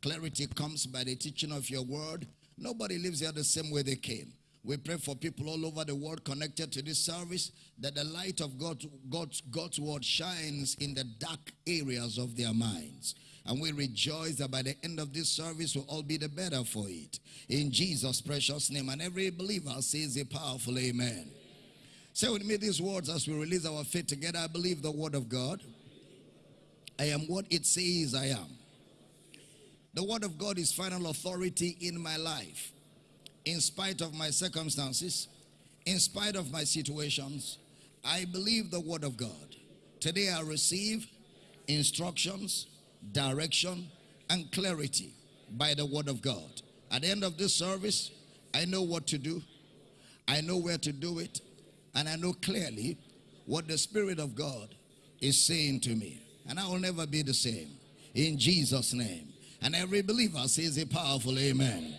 Clarity comes by the teaching of your word. Nobody lives here the same way they came. We pray for people all over the world connected to this service that the light of God, God's, God's word shines in the dark areas of their minds. And we rejoice that by the end of this service, we'll all be the better for it. In Jesus' precious name. And every believer says a powerful amen. Say with me these words as we release our faith together. I believe the word of God. I am what it says I am. The word of God is final authority in my life. In spite of my circumstances, in spite of my situations, I believe the word of God. Today I receive instructions, direction, and clarity by the word of God. At the end of this service, I know what to do, I know where to do it, and I know clearly what the Spirit of God is saying to me. And I will never be the same. In Jesus' name. And every believer says a powerful amen.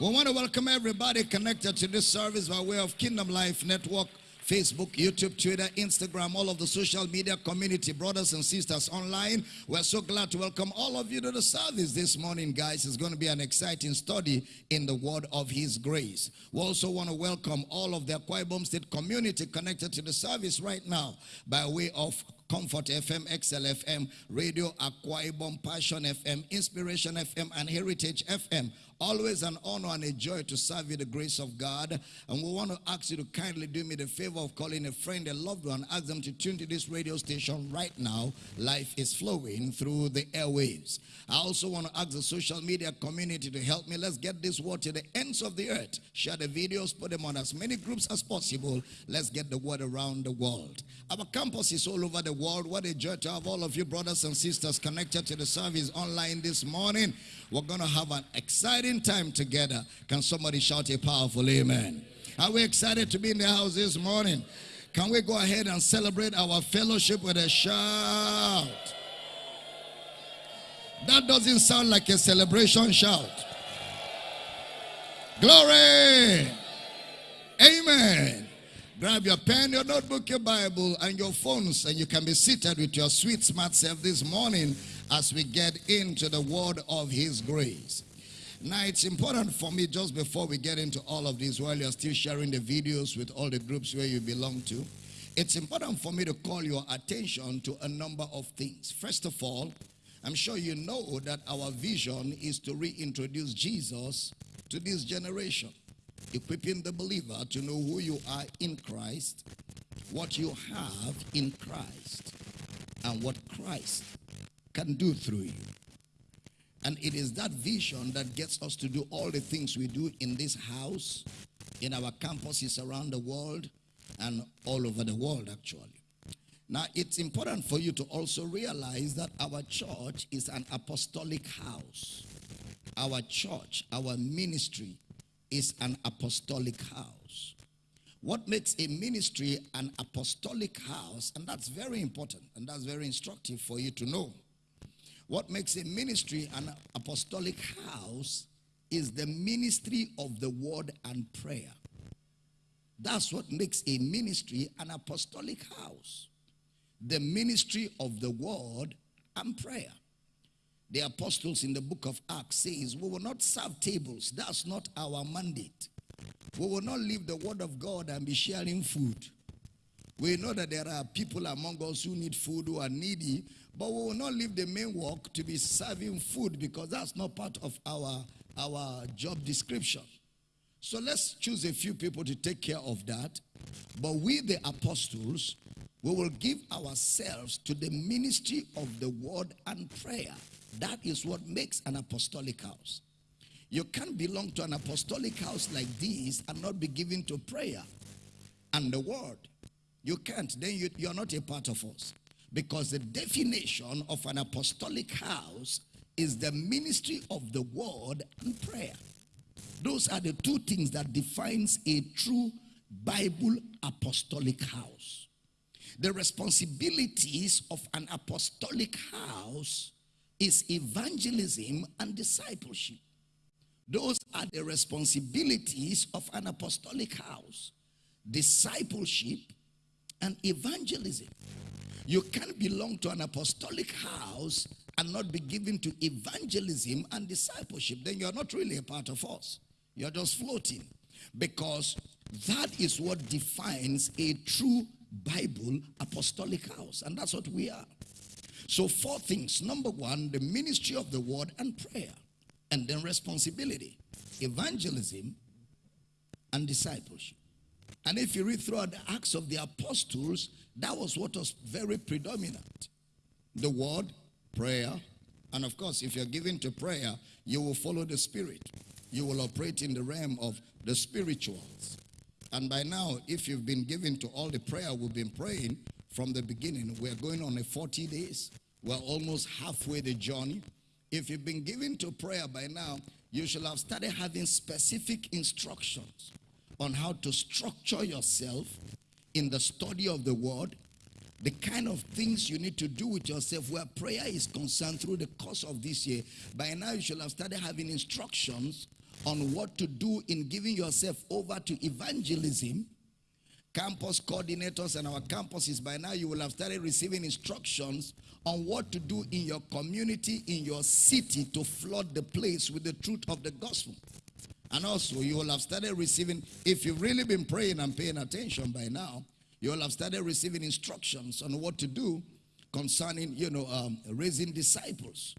We want to welcome everybody connected to this service by way of Kingdom Life Network Facebook, YouTube, Twitter, Instagram, all of the social media community, brothers and sisters online. We're so glad to welcome all of you to the service this morning, guys. It's going to be an exciting study in the word of His grace. We also want to welcome all of the Akwa State community connected to the service right now by way of Comfort FM, XL FM, Radio Akwa Ibom, Passion FM, Inspiration FM, and Heritage FM. Always an honor and a joy to serve you the grace of God. And we want to ask you to kindly do me the favor of calling a friend, a loved one, ask them to tune to this radio station right now. Life is flowing through the airwaves. I also want to ask the social media community to help me. Let's get this word to the ends of the earth. Share the videos, put them on as many groups as possible. Let's get the word around the world. Our campus is all over the world. What a joy to have all of you brothers and sisters connected to the service online this morning. We're going to have an exciting time together. Can somebody shout a powerful amen? Are we excited to be in the house this morning? Can we go ahead and celebrate our fellowship with a shout? That doesn't sound like a celebration shout. Glory! Amen. Grab your pen, your notebook, your Bible, and your phones, and you can be seated with your sweet, smart self this morning as we get into the word of His grace. Now, it's important for me just before we get into all of this, while you're still sharing the videos with all the groups where you belong to, it's important for me to call your attention to a number of things. First of all, I'm sure you know that our vision is to reintroduce Jesus to this generation equipping the believer to know who you are in Christ, what you have in Christ, and what Christ can do through you. And it is that vision that gets us to do all the things we do in this house, in our campuses around the world, and all over the world, actually. Now, it's important for you to also realize that our church is an apostolic house. Our church, our ministry is an apostolic house. What makes a ministry an apostolic house, and that's very important and that's very instructive for you to know. What makes a ministry an apostolic house is the ministry of the word and prayer. That's what makes a ministry an apostolic house. The ministry of the word and prayer the apostles in the book of Acts says, we will not serve tables. That's not our mandate. We will not leave the word of God and be sharing food. We know that there are people among us who need food, who are needy, but we will not leave the main work to be serving food because that's not part of our, our job description. So let's choose a few people to take care of that. But we, the apostles, we will give ourselves to the ministry of the word and prayer. That is what makes an apostolic house. You can't belong to an apostolic house like this and not be given to prayer and the word. You can't. Then you, you're not a part of us. Because the definition of an apostolic house is the ministry of the word and prayer. Those are the two things that defines a true Bible apostolic house. The responsibilities of an apostolic house is evangelism and discipleship. Those are the responsibilities of an apostolic house discipleship and evangelism. You can't belong to an apostolic house and not be given to evangelism and discipleship, then you're not really a part of us. You're just floating. Because that is what defines a true Bible apostolic house. And that's what we are. So, four things. Number one, the ministry of the word and prayer, and then responsibility, evangelism, and discipleship. And if you read throughout the Acts of the Apostles, that was what was very predominant the word, prayer, and of course, if you're given to prayer, you will follow the Spirit. You will operate in the realm of the spirituals. And by now, if you've been given to all the prayer we've been praying from the beginning, we're going on a 40 days. We're almost halfway the journey. If you've been given to prayer by now, you should have started having specific instructions on how to structure yourself in the study of the word, the kind of things you need to do with yourself where prayer is concerned through the course of this year. By now, you should have started having instructions on what to do in giving yourself over to evangelism. Campus coordinators and our campuses, by now, you will have started receiving instructions on what to do in your community, in your city, to flood the place with the truth of the gospel. And also, you will have started receiving, if you've really been praying and paying attention by now, you will have started receiving instructions on what to do concerning, you know, um, raising disciples.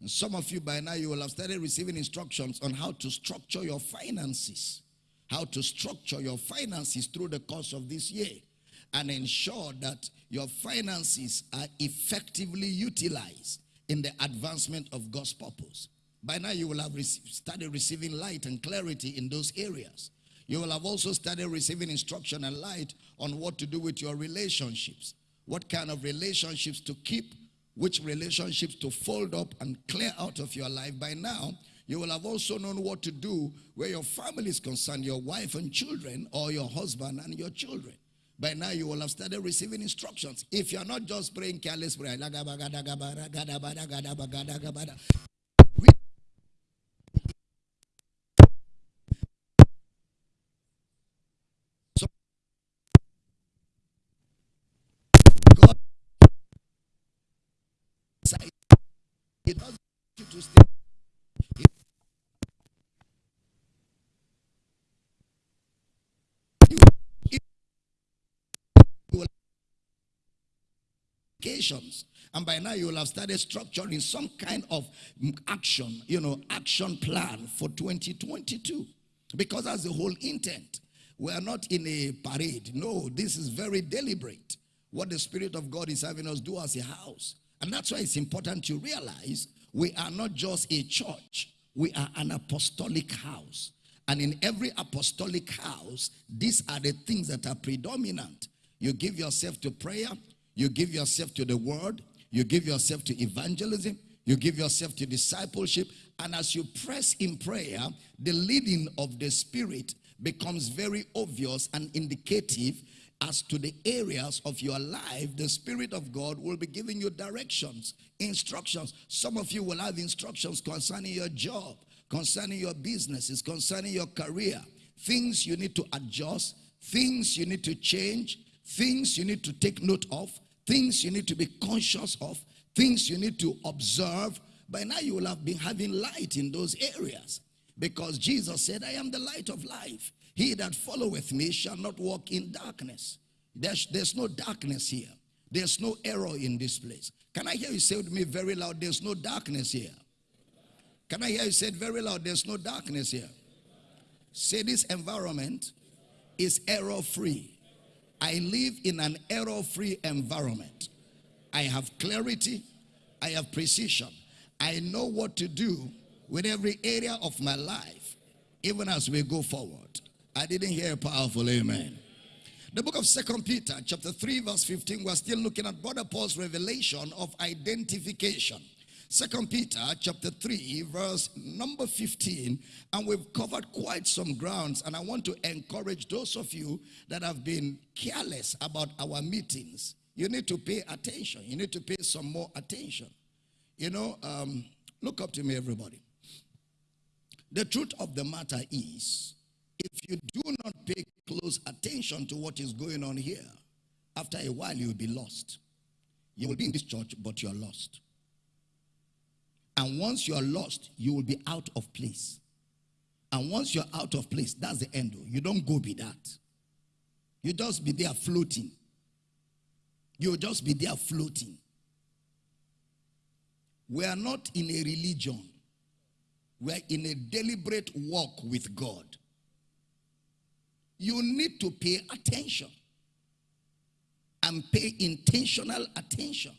And some of you by now, you will have started receiving instructions on how to structure your finances, how to structure your finances through the course of this year and ensure that your finances are effectively utilized in the advancement of God's purpose. By now, you will have started receiving light and clarity in those areas. You will have also started receiving instruction and light on what to do with your relationships. What kind of relationships to keep, which relationships to fold up and clear out of your life. By now, you will have also known what to do where your family is concerned, your wife and children, or your husband and your children. By now, you will have started receiving instructions. If you're not just praying careless prayer, It doesn't you to stay. And by now you will have started structuring some kind of action, you know, action plan for 2022. Because that's the whole intent. We are not in a parade. No, this is very deliberate. What the Spirit of God is having us do as a house. And that's why it's important to realize we are not just a church, we are an apostolic house. And in every apostolic house, these are the things that are predominant. You give yourself to prayer, you give yourself to the word, you give yourself to evangelism, you give yourself to discipleship. And as you press in prayer, the leading of the Spirit becomes very obvious and indicative as to the areas of your life, the Spirit of God will be giving you directions, instructions. Some of you will have instructions concerning your job, concerning your businesses, concerning your career, things you need to adjust, things you need to change, things you need to take note of, things you need to be conscious of, things you need to observe. By now, you will have been having light in those areas because Jesus said, I am the light of life. He that followeth me shall not walk in darkness. There's, there's no darkness here. There's no error in this place. Can I hear you say to me very loud, there's no darkness here? Can I hear you say very loud, there's no darkness here? Say this environment is error free. I live in an error free environment. I have clarity, I have precision. I know what to do with every area of my life, even as we go forward. I didn't hear a powerful amen. The book of Second Peter, chapter 3, verse 15, we're still looking at Brother Paul's revelation of identification. Second Peter chapter 3 verse number 15 and we've covered quite some grounds and I want to encourage those of you that have been careless about our meetings. You need to pay attention. You need to pay some more attention. You know, um, look up to me everybody. The truth of the matter is if you do not pay close attention to what is going on here, after a while you will be lost. You will be in this church, but you're lost. And once you are lost, you will be out of place. And once you're out of place, that's the end. You don't go be that. You just be there floating. You'll just be there floating. We are not in a religion. We are in a deliberate walk with God. You need to pay attention and pay intentional attention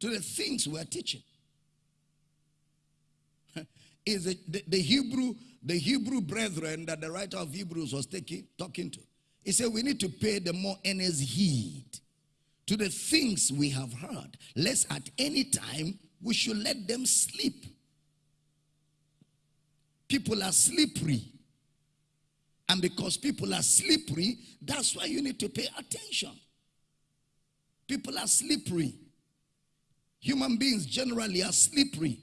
to the things we are teaching. Is the, the, Hebrew the Hebrew brethren that the writer of Hebrews was taking, talking to? He said we need to pay the more earnest heed to the things we have heard, lest at any time we should let them sleep. People are slippery. And because people are slippery, that's why you need to pay attention. People are slippery. Human beings generally are slippery.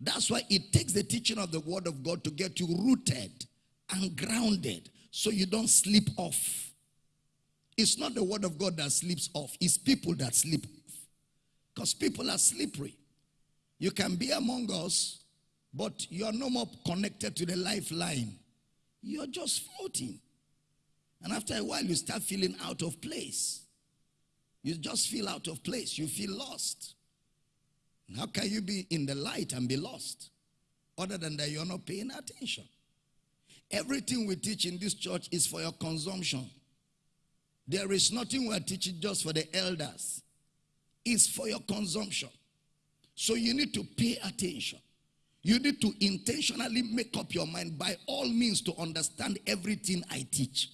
That's why it takes the teaching of the word of God to get you rooted and grounded so you don't slip off. It's not the word of God that slips off, it's people that slip off. Because people are slippery. You can be among us, but you're no more connected to the lifeline. You're just floating. And after a while, you start feeling out of place. You just feel out of place. You feel lost. How can you be in the light and be lost? Other than that, you're not paying attention. Everything we teach in this church is for your consumption. There is nothing we're teaching just for the elders. It's for your consumption. So you need to pay attention. You need to intentionally make up your mind by all means to understand everything I teach.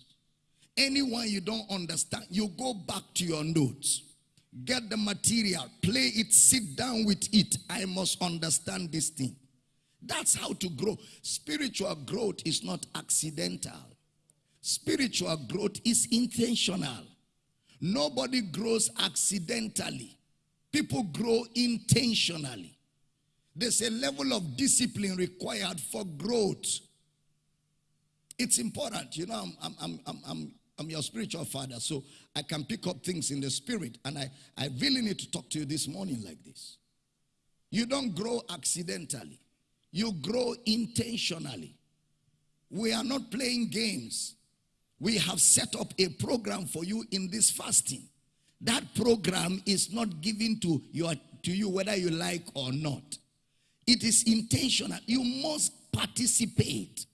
Anyone you don't understand, you go back to your notes. Get the material, play it, sit down with it. I must understand this thing. That's how to grow. Spiritual growth is not accidental. Spiritual growth is intentional. Nobody grows accidentally. People grow intentionally. There's a level of discipline required for growth. It's important. You know, I'm, I'm, I'm, I'm, I'm your spiritual father, so I can pick up things in the spirit. And I, I really need to talk to you this morning like this. You don't grow accidentally, you grow intentionally. We are not playing games. We have set up a program for you in this fasting. That program is not given to, your, to you whether you like or not. It is intentional. You must participate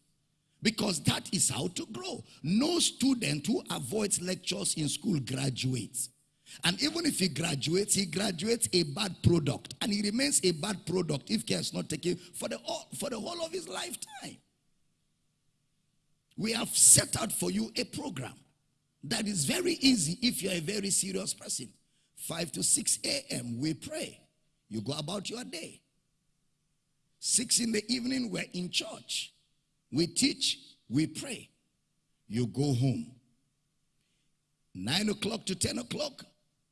because that is how to grow. No student who avoids lectures in school graduates. And even if he graduates, he graduates a bad product. And he remains a bad product if care is not taken for the, for the whole of his lifetime. We have set out for you a program that is very easy if you're a very serious person. 5 to 6 a.m., we pray. You go about your day. 6 in the evening, we're in church. We teach, we pray. You go home. 9 o'clock to 10 o'clock,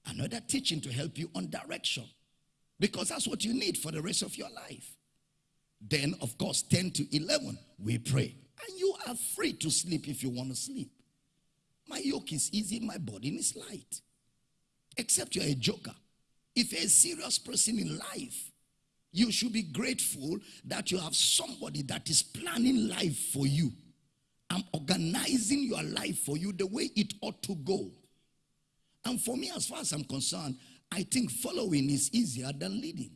another teaching to help you on direction. Because that's what you need for the rest of your life. Then, of course, 10 to 11, we pray. And you are free to sleep if you want to sleep. My yoke is easy, my burden is light. Except you're a joker. If you're a serious person in life, you should be grateful that you have somebody that is planning life for you and organizing your life for you the way it ought to go. And for me, as far as I'm concerned, I think following is easier than leading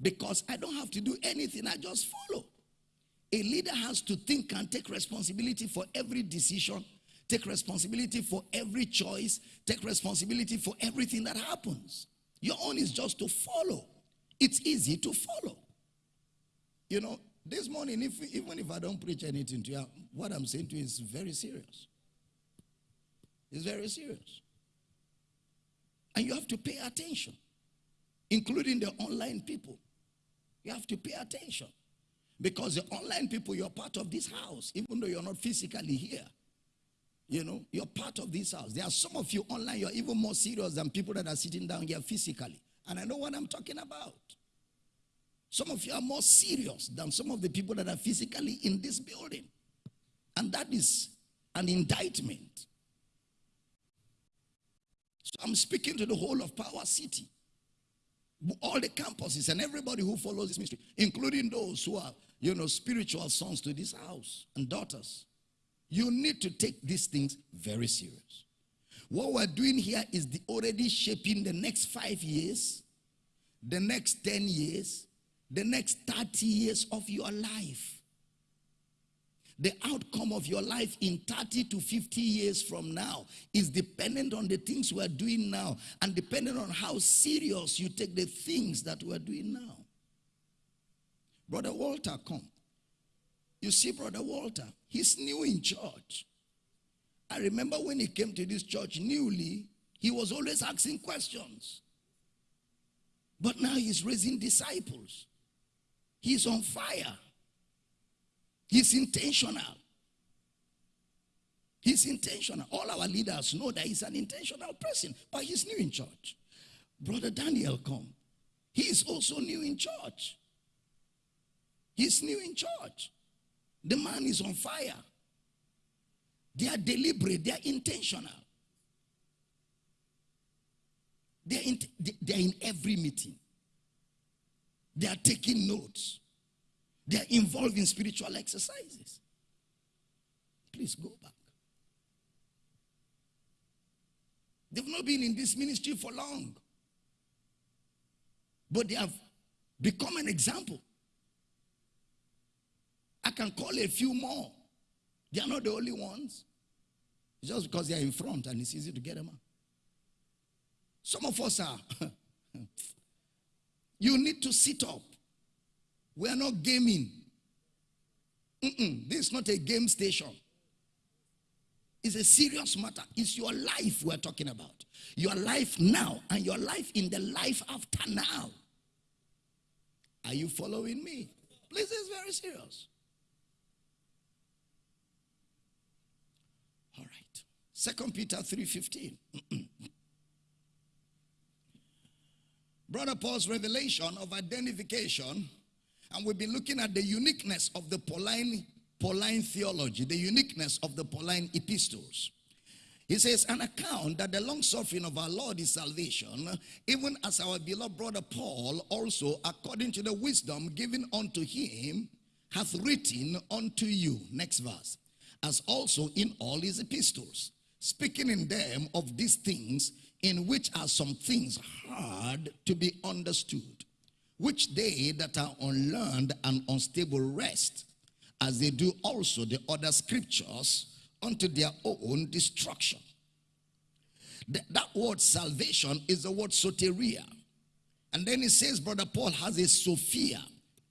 because I don't have to do anything, I just follow. A leader has to think and take responsibility for every decision, take responsibility for every choice, take responsibility for everything that happens. Your own is just to follow. It's easy to follow. You know, this morning, if, even if I don't preach anything to you, what I'm saying to you is very serious. It's very serious. And you have to pay attention, including the online people. You have to pay attention. Because the online people, you're part of this house, even though you're not physically here. You know, you're part of this house. There are some of you online, you're even more serious than people that are sitting down here physically. And I know what I'm talking about. Some of you are more serious than some of the people that are physically in this building. And that is an indictment. So I'm speaking to the whole of Power City. All the campuses and everybody who follows this ministry, including those who are, you know, spiritual sons to this house and daughters. You need to take these things very serious. What we're doing here is the already shaping the next five years, the next 10 years, the next 30 years of your life. The outcome of your life in 30 to 50 years from now is dependent on the things we're doing now and dependent on how serious you take the things that we're doing now. Brother Walter, come. You see, Brother Walter, he's new in church. I remember when he came to this church newly, he was always asking questions. But now he's raising disciples. He's on fire. He's intentional. He's intentional. All our leaders know that he's an intentional person, but he's new in church. Brother Daniel, come. He is also new in church. He's new in church. The man is on fire. They are deliberate, they are intentional. They are in, they are in every meeting. They are taking notes. They are involved in spiritual exercises. Please go back. They've not been in this ministry for long. But they have become an example. I can call a few more. They are not the only ones. It's just because they are in front and it's easy to get them out. Some of us are. you need to sit up. We are not gaming. Mm-mm, this is not a game station. It's a serious matter. It's your life we're talking about. Your life now and your life in the life after now. Are you following me? Please, it's very serious. All right. Second Peter 3:15. Brother Paul's revelation of identification and we've been looking at the uniqueness of the Pauline, Pauline theology, the uniqueness of the Pauline epistles. He says, an account that the long suffering of our Lord is salvation, even as our beloved brother Paul also, according to the wisdom given unto him, hath written unto you. Next verse. As also in all his epistles, speaking in them of these things, in which are some things hard to be understood which they that are unlearned and unstable rest, as they do also the other scriptures, unto their own destruction. The, that word salvation is the word soteria. And then he says, Brother Paul has a Sophia,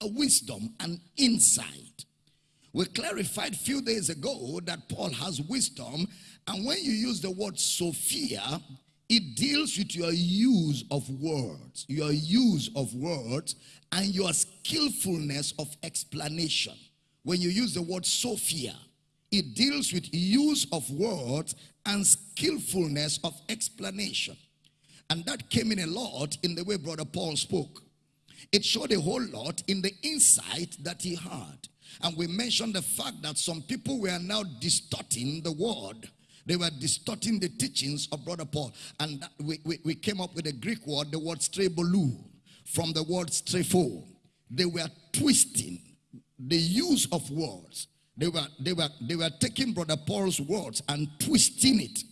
a wisdom, an insight. We clarified a few days ago that Paul has wisdom. And when you use the word Sophia, it deals with your use of words, your use of words, and your skillfulness of explanation. When you use the word Sophia, it deals with use of words and skillfulness of explanation. And that came in a lot in the way Brother Paul spoke. It showed a whole lot in the insight that he had. And we mentioned the fact that some people were now distorting the word they were distorting the teachings of Brother Paul. And we, we, we came up with a Greek word, the word strebloo, from the word strepho. They were twisting the use of words. They were, they, were, they were taking Brother Paul's words and twisting it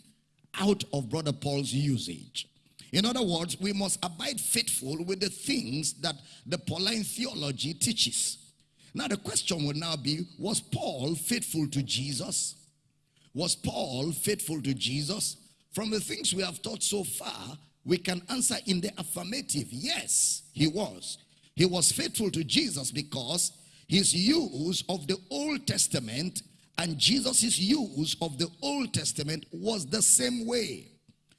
out of Brother Paul's usage. In other words, we must abide faithful with the things that the Pauline theology teaches. Now, the question would now be was Paul faithful to Jesus? Was Paul faithful to Jesus? From the things we have taught so far, we can answer in the affirmative. Yes, he was. He was faithful to Jesus because his use of the Old Testament and Jesus' use of the Old Testament was the same way.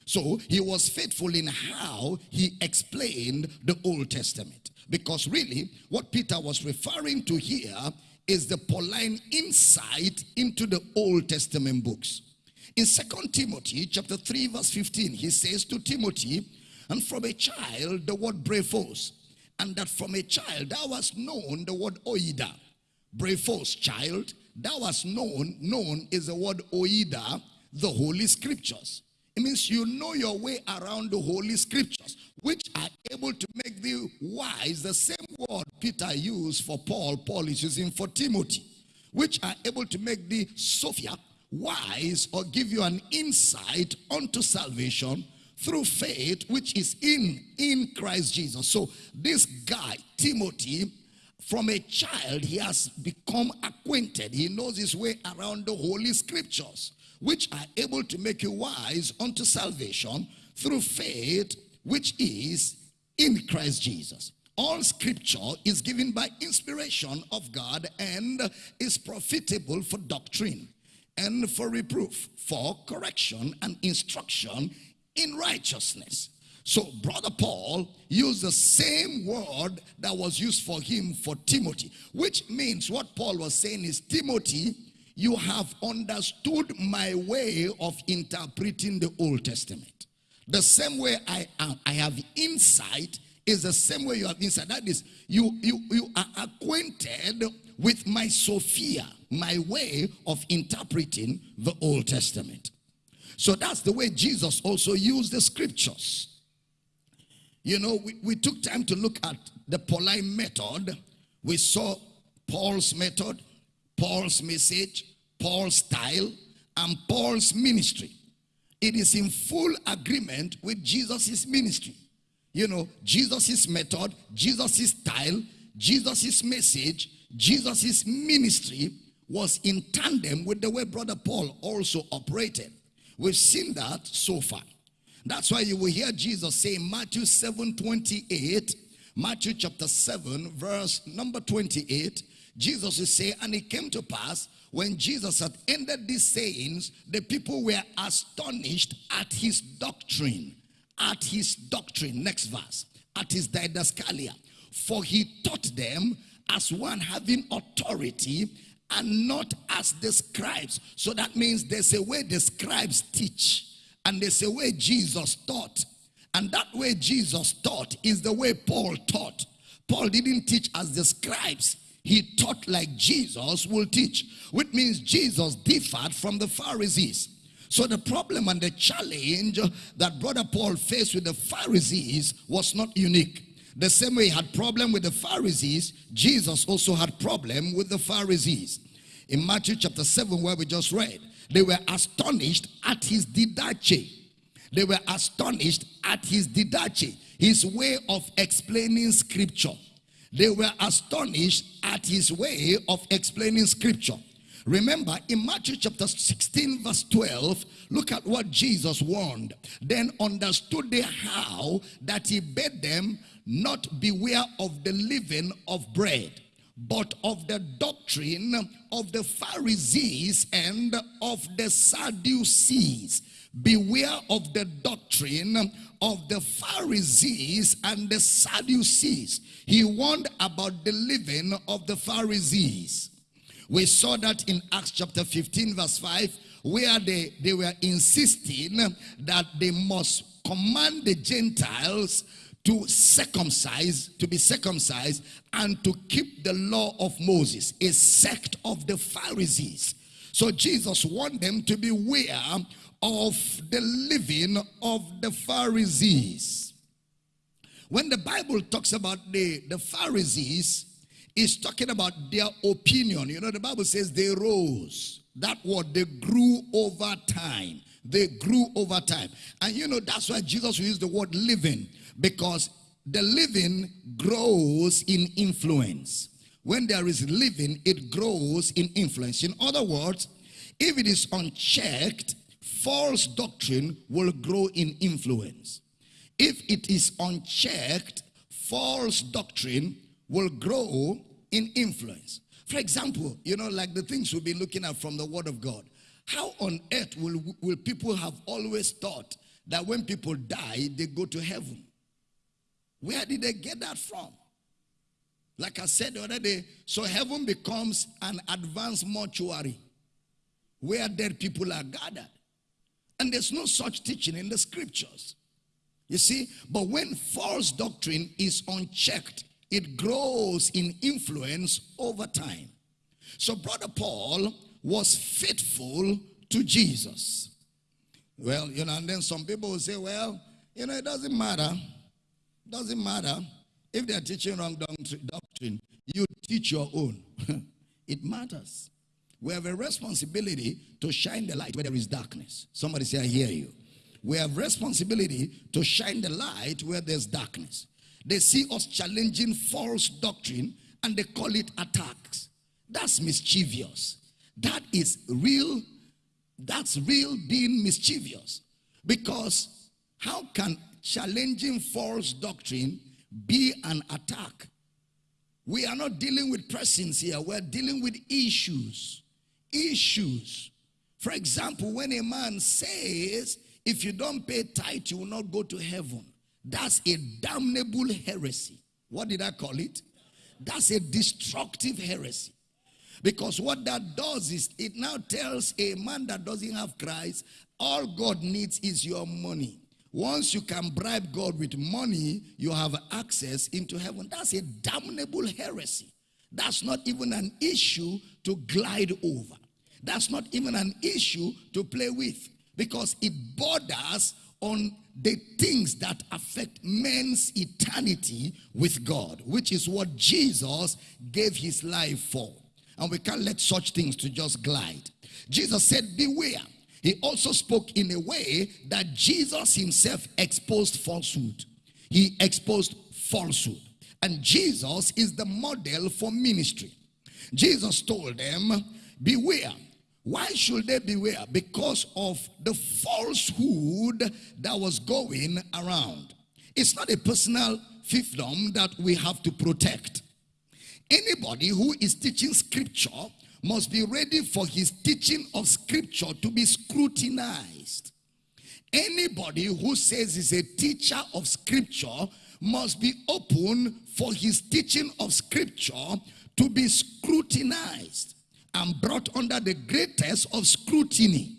So he was faithful in how he explained the Old Testament. Because really, what Peter was referring to here is the Pauline insight into the Old Testament books. In Second Timothy chapter 3 verse 15, he says to Timothy, and from a child the word brephos, and that from a child thou hast known the word oida. Brephos, child, thou hast known, known is the word oida, the holy scriptures. It means you know your way around the holy scriptures, which are able to make thee wise, the same word Peter used for Paul, Paul is using for Timothy, which are able to make thee Sophia wise or give you an insight unto salvation through faith which is in in Christ Jesus. So this guy Timothy from a child he has become acquainted. He knows his way around the holy scriptures which are able to make you wise unto salvation through faith which is in Christ Jesus. All scripture is given by inspiration of God and is profitable for doctrine and for reproof, for correction and instruction in righteousness. So brother Paul used the same word that was used for him for Timothy, which means what Paul was saying is, Timothy, you have understood my way of interpreting the Old Testament. The same way I, am, I have insight is the same way you have insight. That is, you, you, you are acquainted with my Sophia, my way of interpreting the Old Testament. So that's the way Jesus also used the scriptures. You know, we, we took time to look at the Pauline method. We saw Paul's method, Paul's message, Paul's style, and Paul's ministry. It is in full agreement with Jesus' ministry. You know, Jesus' method, Jesus' style, Jesus' message, Jesus' ministry was in tandem with the way Brother Paul also operated. We've seen that so far. That's why you will hear Jesus say Matthew 7 28, Matthew chapter 7, verse number 28. Jesus will say, And it came to pass when Jesus had ended these sayings, the people were astonished at his doctrine. At his doctrine. Next verse. At his didascalia. For he taught them as one having authority and not as the scribes. So that means there's a way the scribes teach and there's a way Jesus taught. And that way Jesus taught is the way Paul taught. Paul didn't teach as the scribes. He taught like Jesus will teach, which means Jesus differed from the Pharisees. So the problem and the challenge that brother Paul faced with the Pharisees was not unique. The same way he had problem with the Pharisees, Jesus also had problem with the Pharisees. In Matthew chapter 7 where we just read, they were astonished at his didache. They were astonished at his didache, his way of explaining scripture. They were astonished at his way of explaining scripture. Remember, in Matthew chapter 16, verse 12, look at what Jesus warned. Then understood they how that he bade them not beware of the living of bread, but of the doctrine of the Pharisees and of the Sadducees. Beware of the doctrine of the Pharisees and the Sadducees. He warned about the living of the Pharisees. We saw that in Acts chapter 15 verse 5 where they, they were insisting that they must command the Gentiles to circumcise, to be circumcised, and to keep the law of Moses, a sect of the Pharisees. So Jesus warned them to beware of the living of the Pharisees. When the Bible talks about the, the Pharisees, it's talking about their opinion. You know, the Bible says they rose. That word, they grew over time. They grew over time. And you know, that's why Jesus used the word living because the living grows in influence. When there is living, it grows in influence. In other words, if it is unchecked, false doctrine will grow in influence. If it is unchecked, false doctrine will grow in influence. For example, you know, like the things we'll be looking at from the Word of God. How on earth will, will people have always thought that when people die, they go to heaven? Where did they get that from? Like I said the other day, so heaven becomes an advanced mortuary where dead people are gathered. And there's no such teaching in the scriptures. You see, but when false doctrine is unchecked, it grows in influence over time. So, Brother Paul was faithful to Jesus. Well, you know, and then some people will say, well, you know, it doesn't matter It doesn't matter. If they are teaching wrong doctrine, you teach your own. it matters. We have a responsibility to shine the light where there is darkness. Somebody say, I hear you. We have responsibility to shine the light where there's darkness. They see us challenging false doctrine and they call it attacks. That's mischievous. That is real. That's real being mischievous. Because how can challenging false doctrine be an attack? We are not dealing with persons here. We're dealing with issues. Issues. For example, when a man says, if you don't pay tithe, you will not go to heaven. That's a damnable heresy. What did I call it? That's a destructive heresy. Because what that does is it now tells a man that doesn't have Christ, all God needs is your money. Once you can bribe God with money, you have access into heaven. That's a damnable heresy. That's not even an issue to glide over. That's not even an issue to play with because it borders on the things that affect men's eternity with God, which is what Jesus gave his life for. And we can't let such things to just glide. Jesus said, beware. He also spoke in a way that Jesus himself exposed falsehood. He exposed falsehood. And Jesus is the model for ministry. Jesus told them, beware why should they beware? Because of the falsehood that was going around. It's not a personal fiefdom that we have to protect. Anybody who is teaching scripture must be ready for his teaching of scripture to be scrutinized. Anybody who says he's a teacher of scripture must be open for his teaching of scripture to be scrutinized and brought under the greatest of scrutiny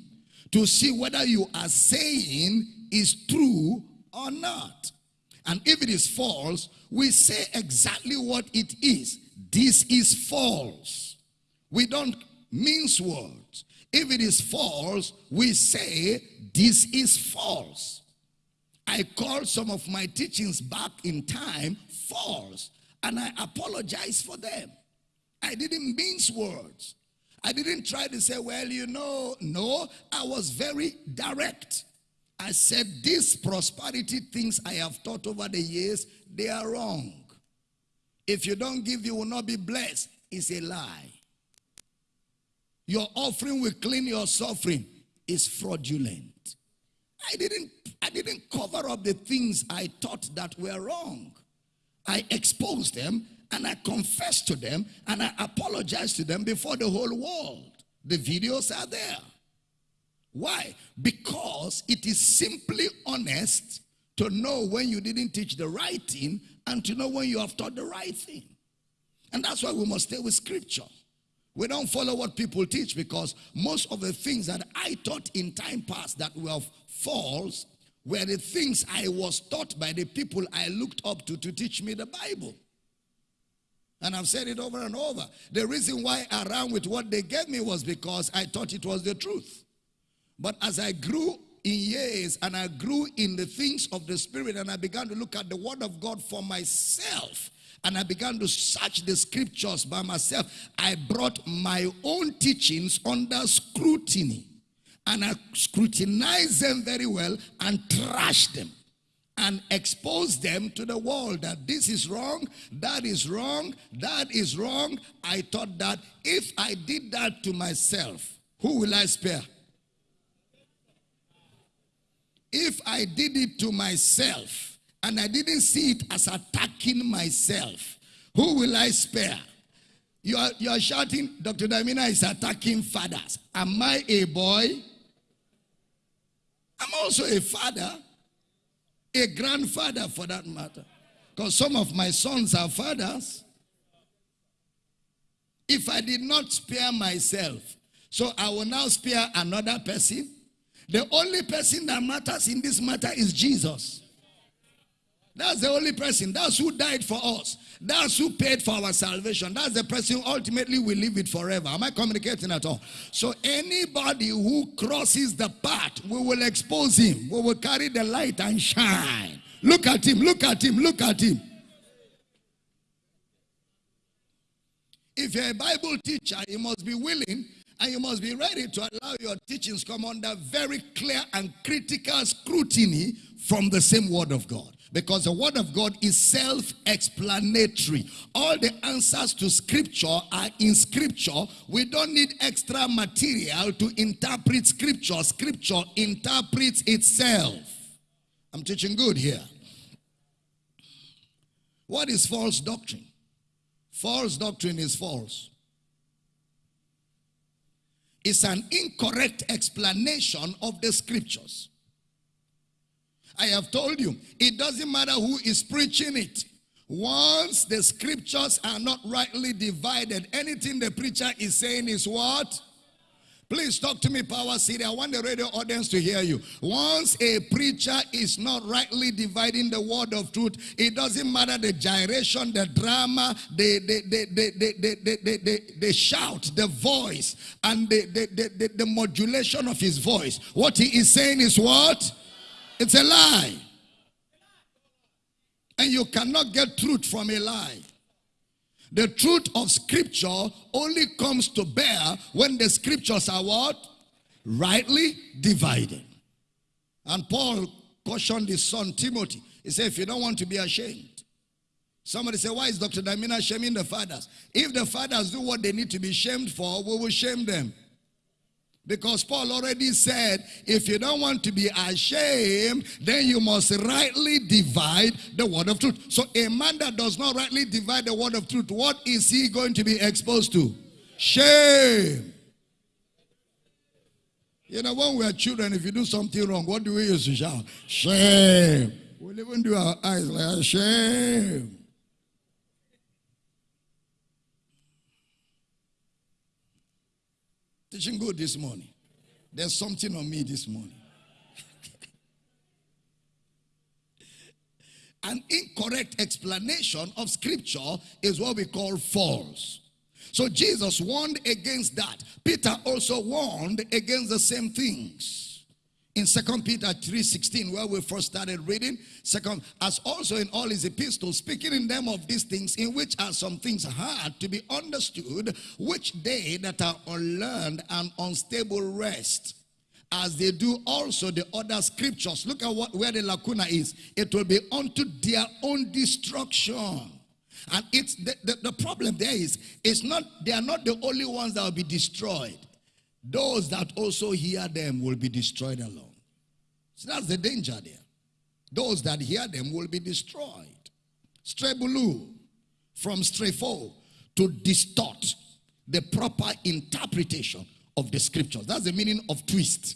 to see whether you are saying is true or not. And if it is false, we say exactly what it is. This is false. We don't mince words. If it is false, we say this is false. I called some of my teachings back in time false, and I apologize for them. I didn't mince words. I didn't try to say, well, you know, no, I was very direct. I said, these prosperity things I have taught over the years, they are wrong. If you don't give, you will not be blessed. It's a lie. Your offering will clean your suffering. Is fraudulent. I didn't, I didn't cover up the things I taught that were wrong. I exposed them and I confess to them and I apologize to them before the whole world. The videos are there. Why? Because it is simply honest to know when you didn't teach the right thing and to know when you have taught the right thing. And that's why we must stay with scripture. We don't follow what people teach because most of the things that I taught in time past that were false were the things I was taught by the people I looked up to to teach me the Bible. And I've said it over and over. The reason why I ran with what they gave me was because I thought it was the truth. But as I grew in years and I grew in the things of the Spirit and I began to look at the Word of God for myself and I began to search the scriptures by myself, I brought my own teachings under scrutiny. And I scrutinized them very well and trashed them and expose them to the world that this is wrong, that is wrong, that is wrong. I thought that if I did that to myself, who will I spare? If I did it to myself and I didn't see it as attacking myself, who will I spare? You are, you are shouting, Dr. Damina is attacking fathers. Am I a boy? I'm also a father a grandfather for that matter. Because some of my sons are fathers. If I did not spare myself, so I will now spare another person. The only person that matters in this matter is Jesus. That's the only person. That's who died for us. That's who paid for our salvation. That's the person ultimately will live it forever. Am I communicating at all? So anybody who crosses the path, we will expose him. We will carry the light and shine. Look at him, look at him, look at him. if you're a Bible teacher, you must be willing and you must be ready to allow your teachings come under very clear and critical scrutiny from the same word of God. Because the word of God is self-explanatory. All the answers to scripture are in scripture. We don't need extra material to interpret scripture. Scripture interprets itself. I'm teaching good here. What is false doctrine? False doctrine is false. It's an incorrect explanation of the scriptures. I have told you, it doesn't matter who is preaching it. Once the scriptures are not rightly divided, anything the preacher is saying is what? Please talk to me, Power City. I want the radio audience to hear you. Once a preacher is not rightly dividing the word of truth, it doesn't matter the gyration, the drama, the, the, the, the, the, the, the, the, shout, the voice, and the, the, the, the, the modulation of his voice. What he is saying is what? It's a lie. And you cannot get truth from a lie. The truth of scripture only comes to bear when the scriptures are what? Rightly divided. And Paul cautioned his son Timothy. He said, if you don't want to be ashamed. Somebody say, why is Dr. Damina shaming the fathers? If the fathers do what they need to be shamed for, we will shame them. Because Paul already said, if you don't want to be ashamed, then you must rightly divide the word of truth. So a man that does not rightly divide the word of truth, what is he going to be exposed to? Shame. You know, when we are children, if you do something wrong, what do we use to shout? Shame. We'll even do our eyes like shame. Teaching good this morning. There's something on me this morning. An incorrect explanation of scripture is what we call false. So Jesus warned against that. Peter also warned against the same things in Second Peter 3.16, where we first started reading, second, as also in all his epistles, speaking in them of these things, in which are some things hard to be understood, which they that are unlearned and unstable wrest, as they do also the other scriptures. Look at what where the lacuna is. It will be unto their own destruction. And it's the, the, the problem there is, it's not, they are not the only ones that will be destroyed. Those that also hear them will be destroyed along. So that's the danger there. Those that hear them will be destroyed. Strebloo from strepho to distort the proper interpretation of the scriptures. That's the meaning of twist.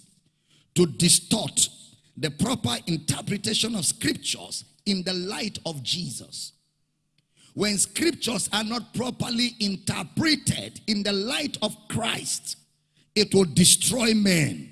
To distort the proper interpretation of scriptures in the light of Jesus. When scriptures are not properly interpreted in the light of Christ, it will destroy men.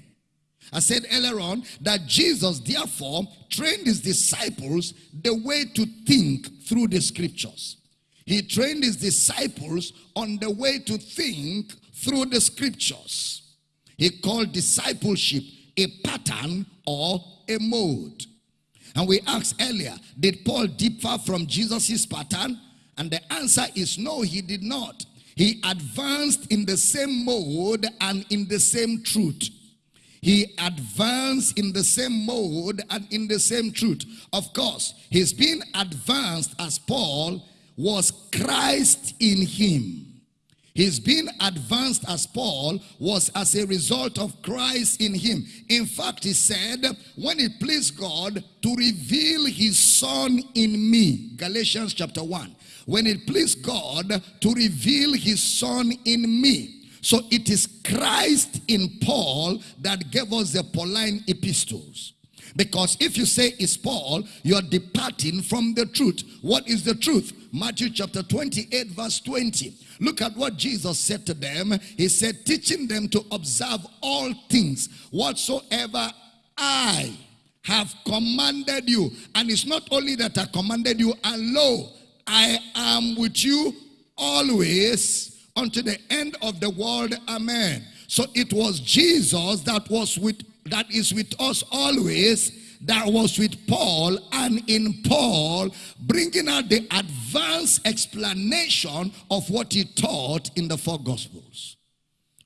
I said earlier on that Jesus therefore trained his disciples the way to think through the scriptures. He trained his disciples on the way to think through the scriptures. He called discipleship a pattern or a mode. And we asked earlier, did Paul differ from Jesus' pattern? And the answer is no, he did not. He advanced in the same mode and in the same truth. He advanced in the same mode and in the same truth. Of course, his being advanced as Paul was Christ in him. His being advanced as Paul was as a result of Christ in him. In fact, he said, when it pleased God to reveal his son in me. Galatians chapter 1. When it pleased God to reveal his son in me. So it is Christ in Paul that gave us the Pauline epistles. Because if you say it's Paul, you're departing from the truth. What is the truth? Matthew chapter 28 verse 20. Look at what Jesus said to them. He said, teaching them to observe all things whatsoever I have commanded you. And it's not only that I commanded you, and lo, I am with you always unto the end of the world. Amen. So it was Jesus that was with that is with us always that was with Paul and in Paul bringing out the advanced explanation of what he taught in the four gospels.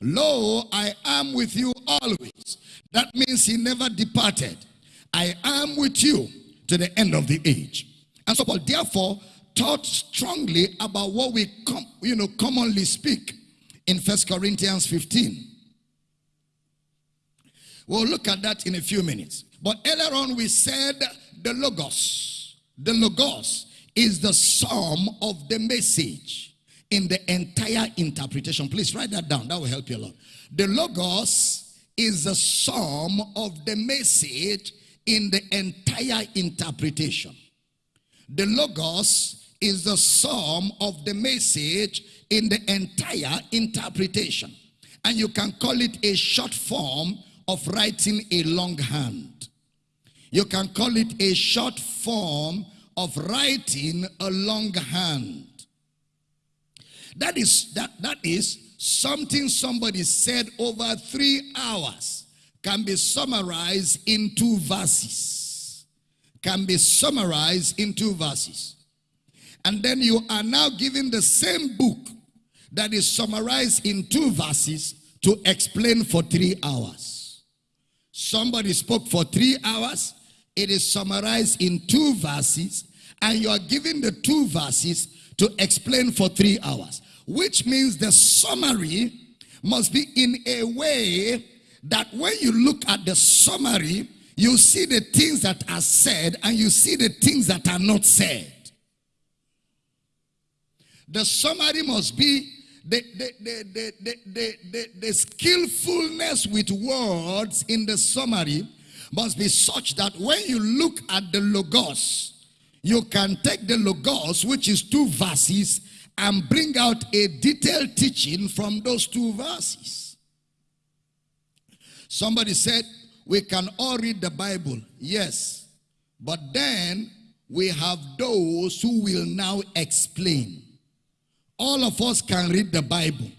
Lo, I am with you always. That means he never departed. I am with you to the end of the age. And so Paul therefore taught strongly about what we com you know commonly speak in First Corinthians 15. We'll look at that in a few minutes. But earlier on we said the Logos. The Logos is the sum of the message in the entire interpretation. Please write that down. That will help you a lot. The Logos is the sum of the message in the entire interpretation. The Logos is the sum of the message in the entire interpretation. And you can call it a short form of writing a long hand. You can call it a short form of writing a long hand. That is that that is something somebody said over three hours can be summarized in two verses. Can be summarized in two verses. And then you are now given the same book that is summarized in two verses to explain for three hours. Somebody spoke for three hours. It is summarized in two verses. And you are given the two verses to explain for three hours. Which means the summary must be in a way that when you look at the summary, you see the things that are said and you see the things that are not said. The summary must be the, the, the, the, the, the, the, skillfulness with words in the summary must be such that when you look at the logos, you can take the logos, which is two verses, and bring out a detailed teaching from those two verses. Somebody said, we can all read the Bible. Yes. But then we have those who will now explain. All of us can read the Bible.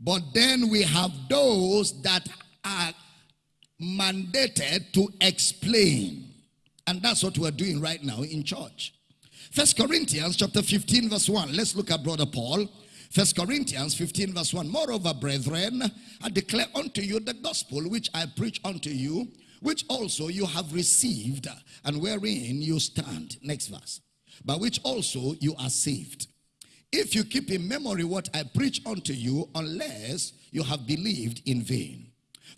But then we have those that are mandated to explain. And that's what we're doing right now in church. First Corinthians chapter 15 verse 1. Let's look at brother Paul. First Corinthians 15 verse 1. Moreover, brethren, I declare unto you the gospel which I preach unto you, which also you have received, and wherein you stand. Next verse. By which also you are saved. If you keep in memory what I preach unto you, unless you have believed in vain.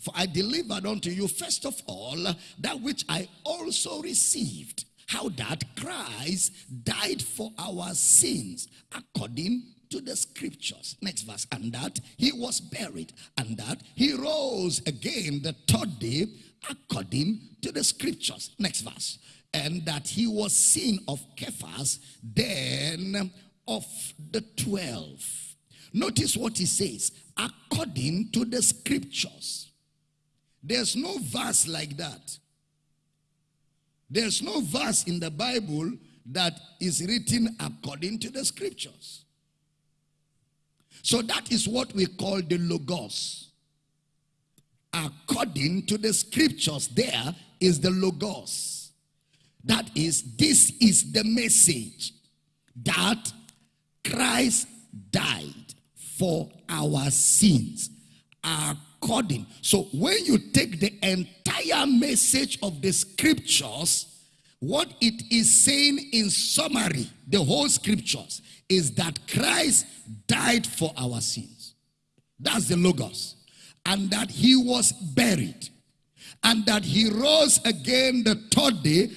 For I delivered unto you first of all that which I also received, how that Christ died for our sins according to the scriptures. Next verse. And that he was buried, and that he rose again the third day according to the scriptures. Next verse. And that he was seen of Cephas, then of the twelve. Notice what he says, according to the scriptures. There's no verse like that. There's no verse in the Bible that is written according to the scriptures. So that is what we call the Logos. According to the scriptures, there is the Logos. That is, this is the message that Christ died for our sins according. So when you take the entire message of the scriptures, what it is saying in summary, the whole scriptures, is that Christ died for our sins. That's the Logos. And that he was buried. And that he rose again the third day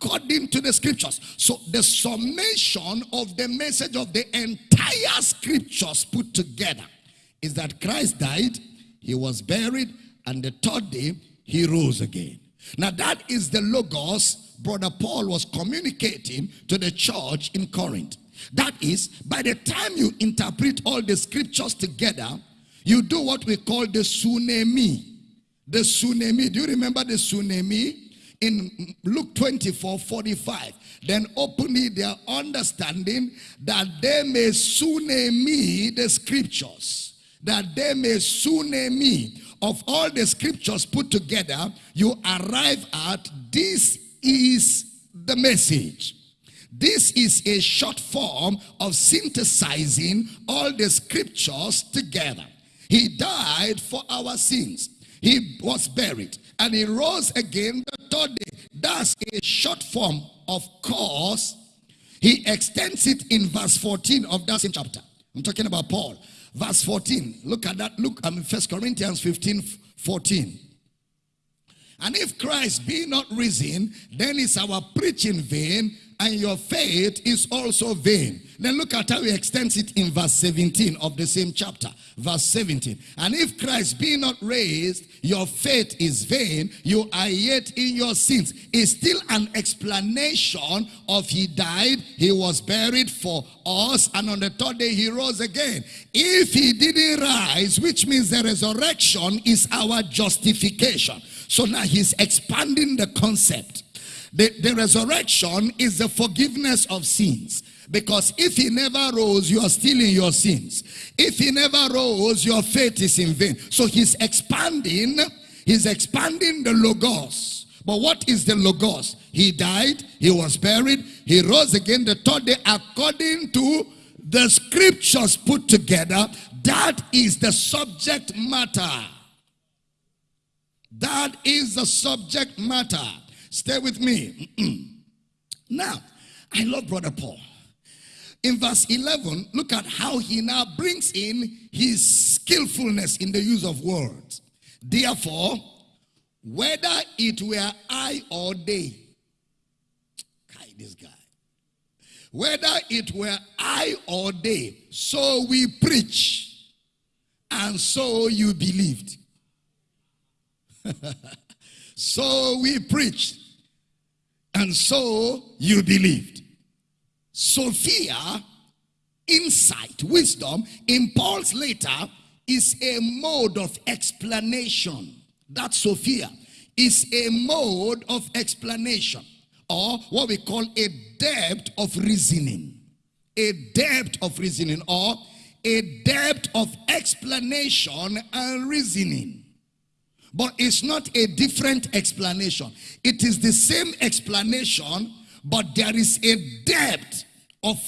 according to the scriptures. So the summation of the message of the entire scriptures put together is that Christ died, he was buried, and the third day he rose again. Now that is the logos brother Paul was communicating to the church in Corinth. That is, by the time you interpret all the scriptures together, you do what we call the suniemi. The suniemi. Do you remember the suniemi? In Luke 24 45. Then openly their understanding that they may suniemi the scriptures, that they may suniemi of all the scriptures put together, you arrive at this is the message. This is a short form of synthesizing all the scriptures together. He died for our sins. He was buried and he rose again the third day. That's a short form. Of course, he extends it in verse 14 of that same chapter. I'm talking about Paul. Verse 14. Look at that. Look, I'm in First Corinthians 15, 14. And if Christ be not risen, then is our preaching vain, and your faith is also vain. Then look at how he extends it in verse 17 of the same chapter. Verse 17. And if Christ be not raised, your faith is vain, you are yet in your sins. Is still an explanation of he died, he was buried for us, and on the third day he rose again. If he didn't rise, which means the resurrection is our justification. So now he's expanding the concept. The, the resurrection is the forgiveness of sins. Because if he never rose, you are still in your sins. If he never rose, your faith is in vain. So he's expanding, he's expanding the Logos. But what is the Logos? He died, he was buried, he rose again the third day according to the scriptures put together. That is the subject matter. That is the subject matter. Stay with me. now, I love Brother Paul. In verse 11, look at how he now brings in his skillfulness in the use of words. Therefore, whether it were I or they, this guy, whether it were I or they, so we preach, and so you believed. so we preached, and so you believed. Sophia, insight, wisdom, in Paul's letter is a mode of explanation. That Sophia is a mode of explanation or what we call a depth of reasoning. A depth of reasoning or a depth of explanation and reasoning. But it's not a different explanation. It is the same explanation, but there is a depth of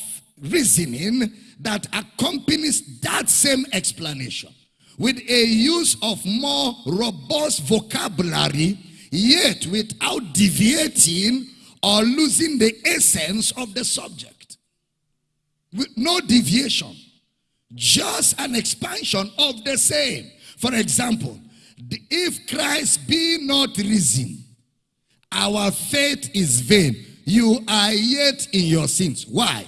reasoning that accompanies that same explanation with a use of more robust vocabulary, yet without deviating or losing the essence of the subject. With no deviation, just an expansion of the same. For example, if Christ be not risen, our faith is vain. You are yet in your sins. Why?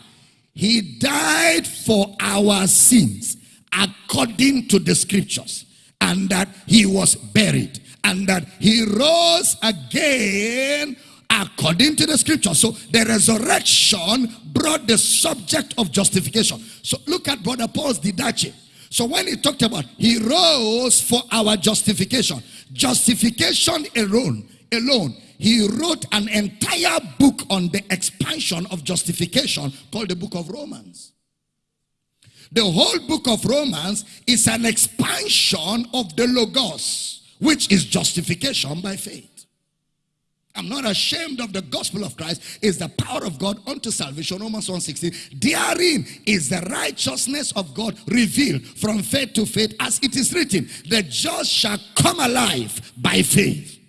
He died for our sins according to the scriptures. And that he was buried. And that he rose again according to the scripture. So the resurrection brought the subject of justification. So look at Brother Paul's didache. So when he talked about he rose for our justification, justification alone, alone, he wrote an entire book on the expansion of justification called the book of Romans. The whole book of Romans is an expansion of the Logos, which is justification by faith. I'm not ashamed of the gospel of Christ. Is the power of God unto salvation. Romans 1.16. Therein is the righteousness of God revealed from faith to faith as it is written. The just shall come alive by faith.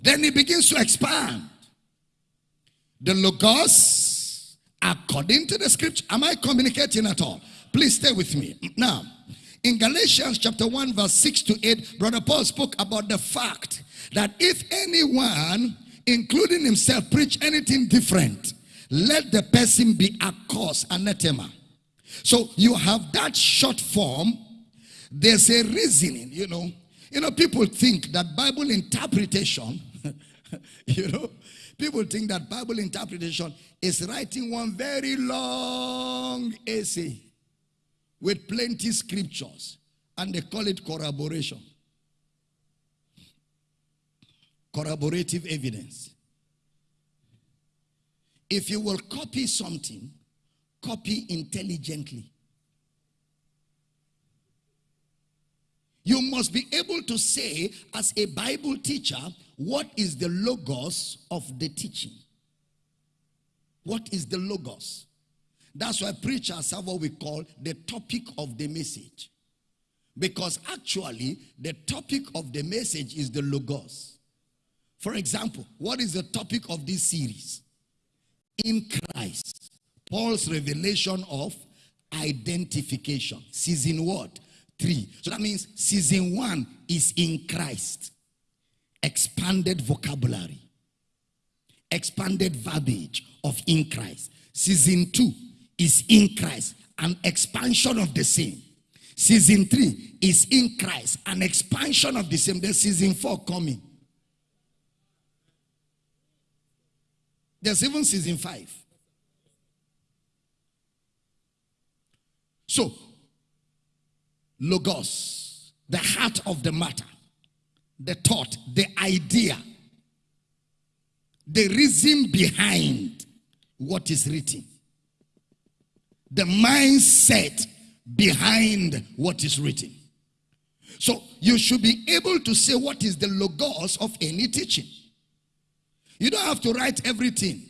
Then he begins to expand. The Logos according to the scripture. Am I communicating at all? Please stay with me. Now, in Galatians chapter 1 verse 6 to 8, Brother Paul spoke about the fact that if anyone including himself, preach anything different, let the person be accursed, anathema. So you have that short form. There's a reasoning, you know. You know, people think that Bible interpretation, you know, people think that Bible interpretation is writing one very long essay with plenty scriptures, and they call it corroboration corroborative evidence. If you will copy something, copy intelligently. You must be able to say, as a Bible teacher, what is the logos of the teaching? What is the logos? That's why preachers have what we call the topic of the message. Because actually, the topic of the message is the logos. For example, what is the topic of this series? In Christ. Paul's revelation of identification. Season what? Three. So that means season one is in Christ. Expanded vocabulary. Expanded verbiage of in Christ. Season two is in Christ. An expansion of the same. Season three is in Christ. An expansion of the same. There's season four coming. There's even season five. So, Logos, the heart of the matter, the thought, the idea, the reason behind what is written, the mindset behind what is written. So you should be able to say what is the logos of any teaching. You don't have to write everything.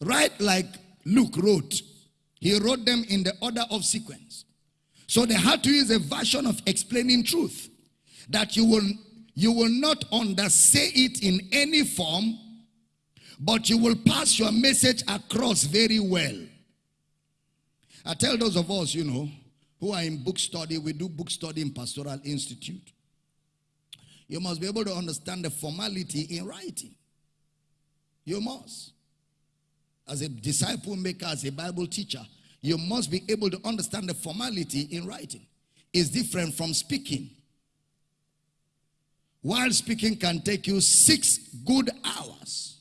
Write like Luke wrote. He wrote them in the order of sequence. So they had to use a version of explaining truth that you will you will not undersay it in any form, but you will pass your message across very well. I tell those of us, you know, who are in book study, we do book study in Pastoral Institute. You must be able to understand the formality in writing. You must. As a disciple maker, as a Bible teacher, you must be able to understand the formality in writing. It's different from speaking. While speaking can take you six good hours,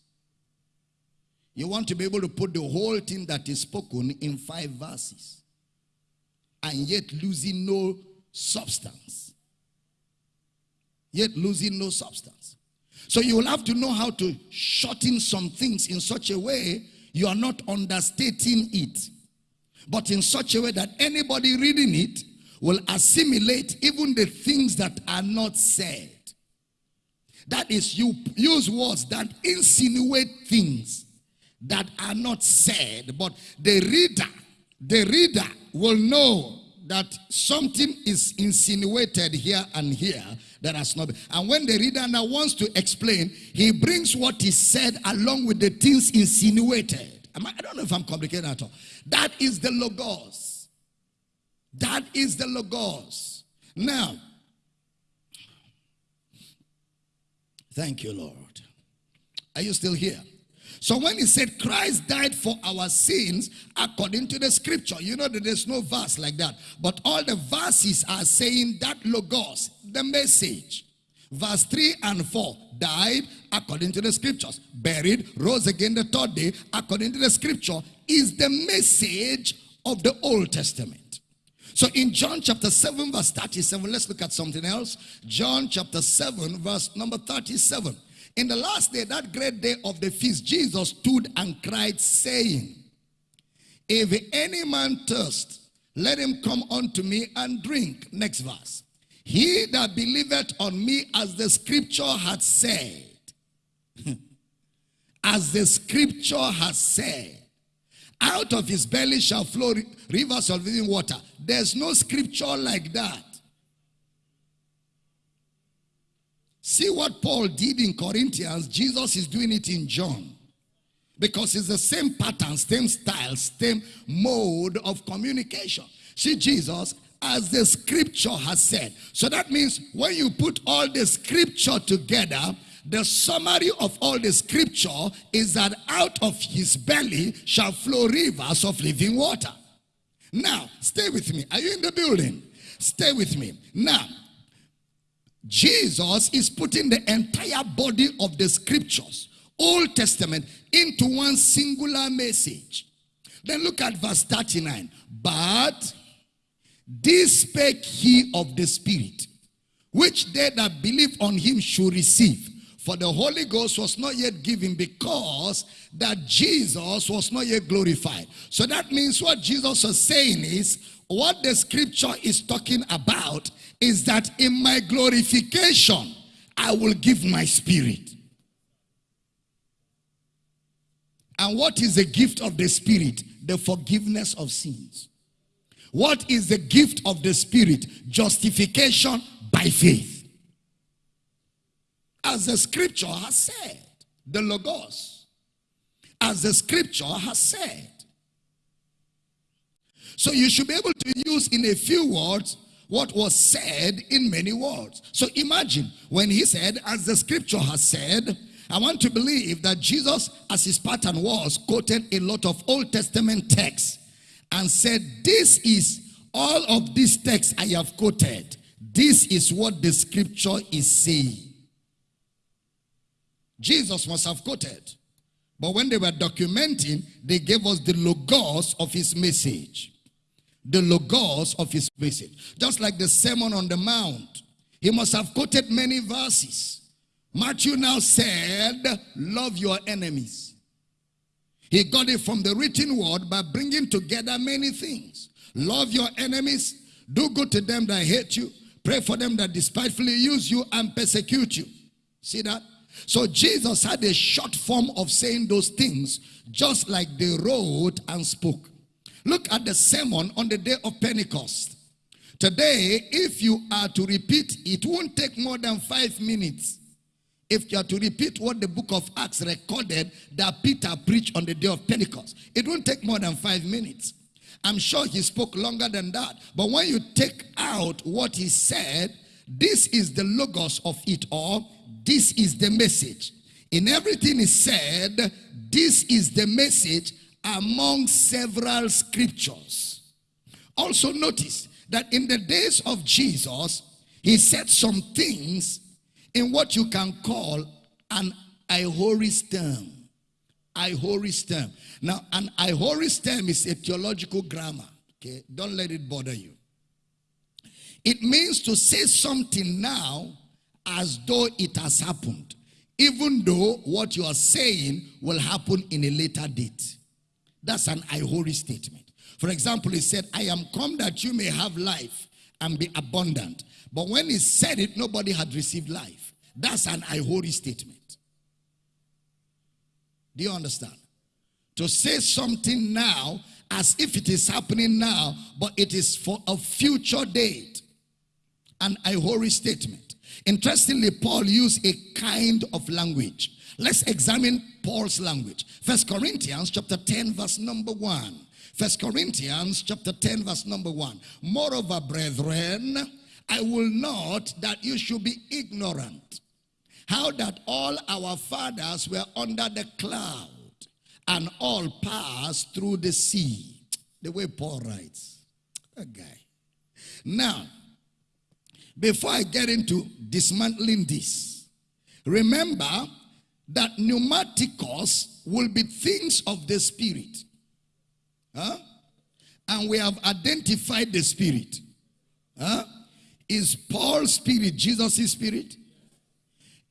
you want to be able to put the whole thing that is spoken in five verses and yet losing no substance. Yet losing no substance. So you will have to know how to shorten some things in such a way you are not understating it, but in such a way that anybody reading it will assimilate even the things that are not said. That is, you use words that insinuate things that are not said, but the reader, the reader will know that something is insinuated here and here that has not been. And when the reader now wants to explain, he brings what he said along with the things insinuated. I don't know if I'm complicated at all. That is the Logos. That is the Logos. Now, thank you, Lord. Are you still here? So when he said Christ died for our sins according to the scripture, you know that there's no verse like that. But all the verses are saying that logos, the message. Verse 3 and 4 died according to the scriptures, buried, rose again the third day according to the scripture, is the message of the Old Testament. So in John chapter 7, verse 37, let's look at something else. John chapter 7, verse number 37. In the last day, that great day of the feast, Jesus stood and cried, saying, If any man thirst, let him come unto me and drink. Next verse. He that believeth on me, as the scripture hath said, as the scripture has said, out of his belly shall flow rivers of living water. There's no scripture like that. See what Paul did in Corinthians, Jesus is doing it in John. Because it's the same pattern, same style, same mode of communication. See, Jesus, as the scripture has said. So that means when you put all the scripture together, the summary of all the scripture is that out of his belly shall flow rivers of living water. Now, stay with me. Are you in the building? Stay with me. Now, Jesus is putting the entire body of the scriptures, Old Testament, into one singular message. Then look at verse 39. But this spake he of the Spirit, which they that believe on him should receive. For the Holy Ghost was not yet given because that Jesus was not yet glorified. So that means what Jesus was saying is, what the scripture is talking about is that in my glorification, I will give my spirit. And what is the gift of the spirit? The forgiveness of sins. What is the gift of the spirit? Justification by faith. As the scripture has said, the Logos. As the scripture has said. So you should be able to use in a few words what was said in many words. So imagine when he said, as the scripture has said, I want to believe that Jesus, as his pattern was, quoted a lot of Old Testament texts and said, This is all of these texts I have quoted. This is what the scripture is saying. Jesus must have quoted. But when they were documenting, they gave us the logos of his message. The logos of his message. Just like the Sermon on the Mount. He must have quoted many verses. Matthew now said, love your enemies. He got it from the written word by bringing together many things. Love your enemies. Do good to them that hate you. Pray for them that despitefully use you and persecute you. See that? So Jesus had a short form of saying those things, just like they wrote and spoke. Look at the sermon on the day of Pentecost. Today, if you are to repeat, it won't take more than five minutes. If you are to repeat what the book of Acts recorded that Peter preached on the day of Pentecost, it won't take more than five minutes. I'm sure he spoke longer than that. But when you take out what he said, this is the logos of it all this is the message. In everything he said, this is the message among several scriptures. Also notice that in the days of Jesus, he said some things in what you can call an aoristem. Aoristem. Now, an aoristem is a theological grammar. Okay, don't let it bother you. It means to say something now as though it has happened, even though what you are saying will happen in a later date. That's an aorist statement. For example, he said, I am come that you may have life and be abundant. But when he said it, nobody had received life. That's an aorist statement. Do you understand? To say something now as if it is happening now, but it is for a future date. An aorist statement. Interestingly, Paul used a kind of language. Let's examine Paul's language. First Corinthians chapter 10 verse number 1. First Corinthians chapter 10 verse number 1. Moreover, brethren, I will not that you should be ignorant. How that all our fathers were under the cloud and all passed through the sea. The way Paul writes. A guy. Now, before I get into dismantling this, remember that pneumaticos will be things of the spirit. Huh? And we have identified the spirit. Huh? Is Paul's spirit Jesus' spirit?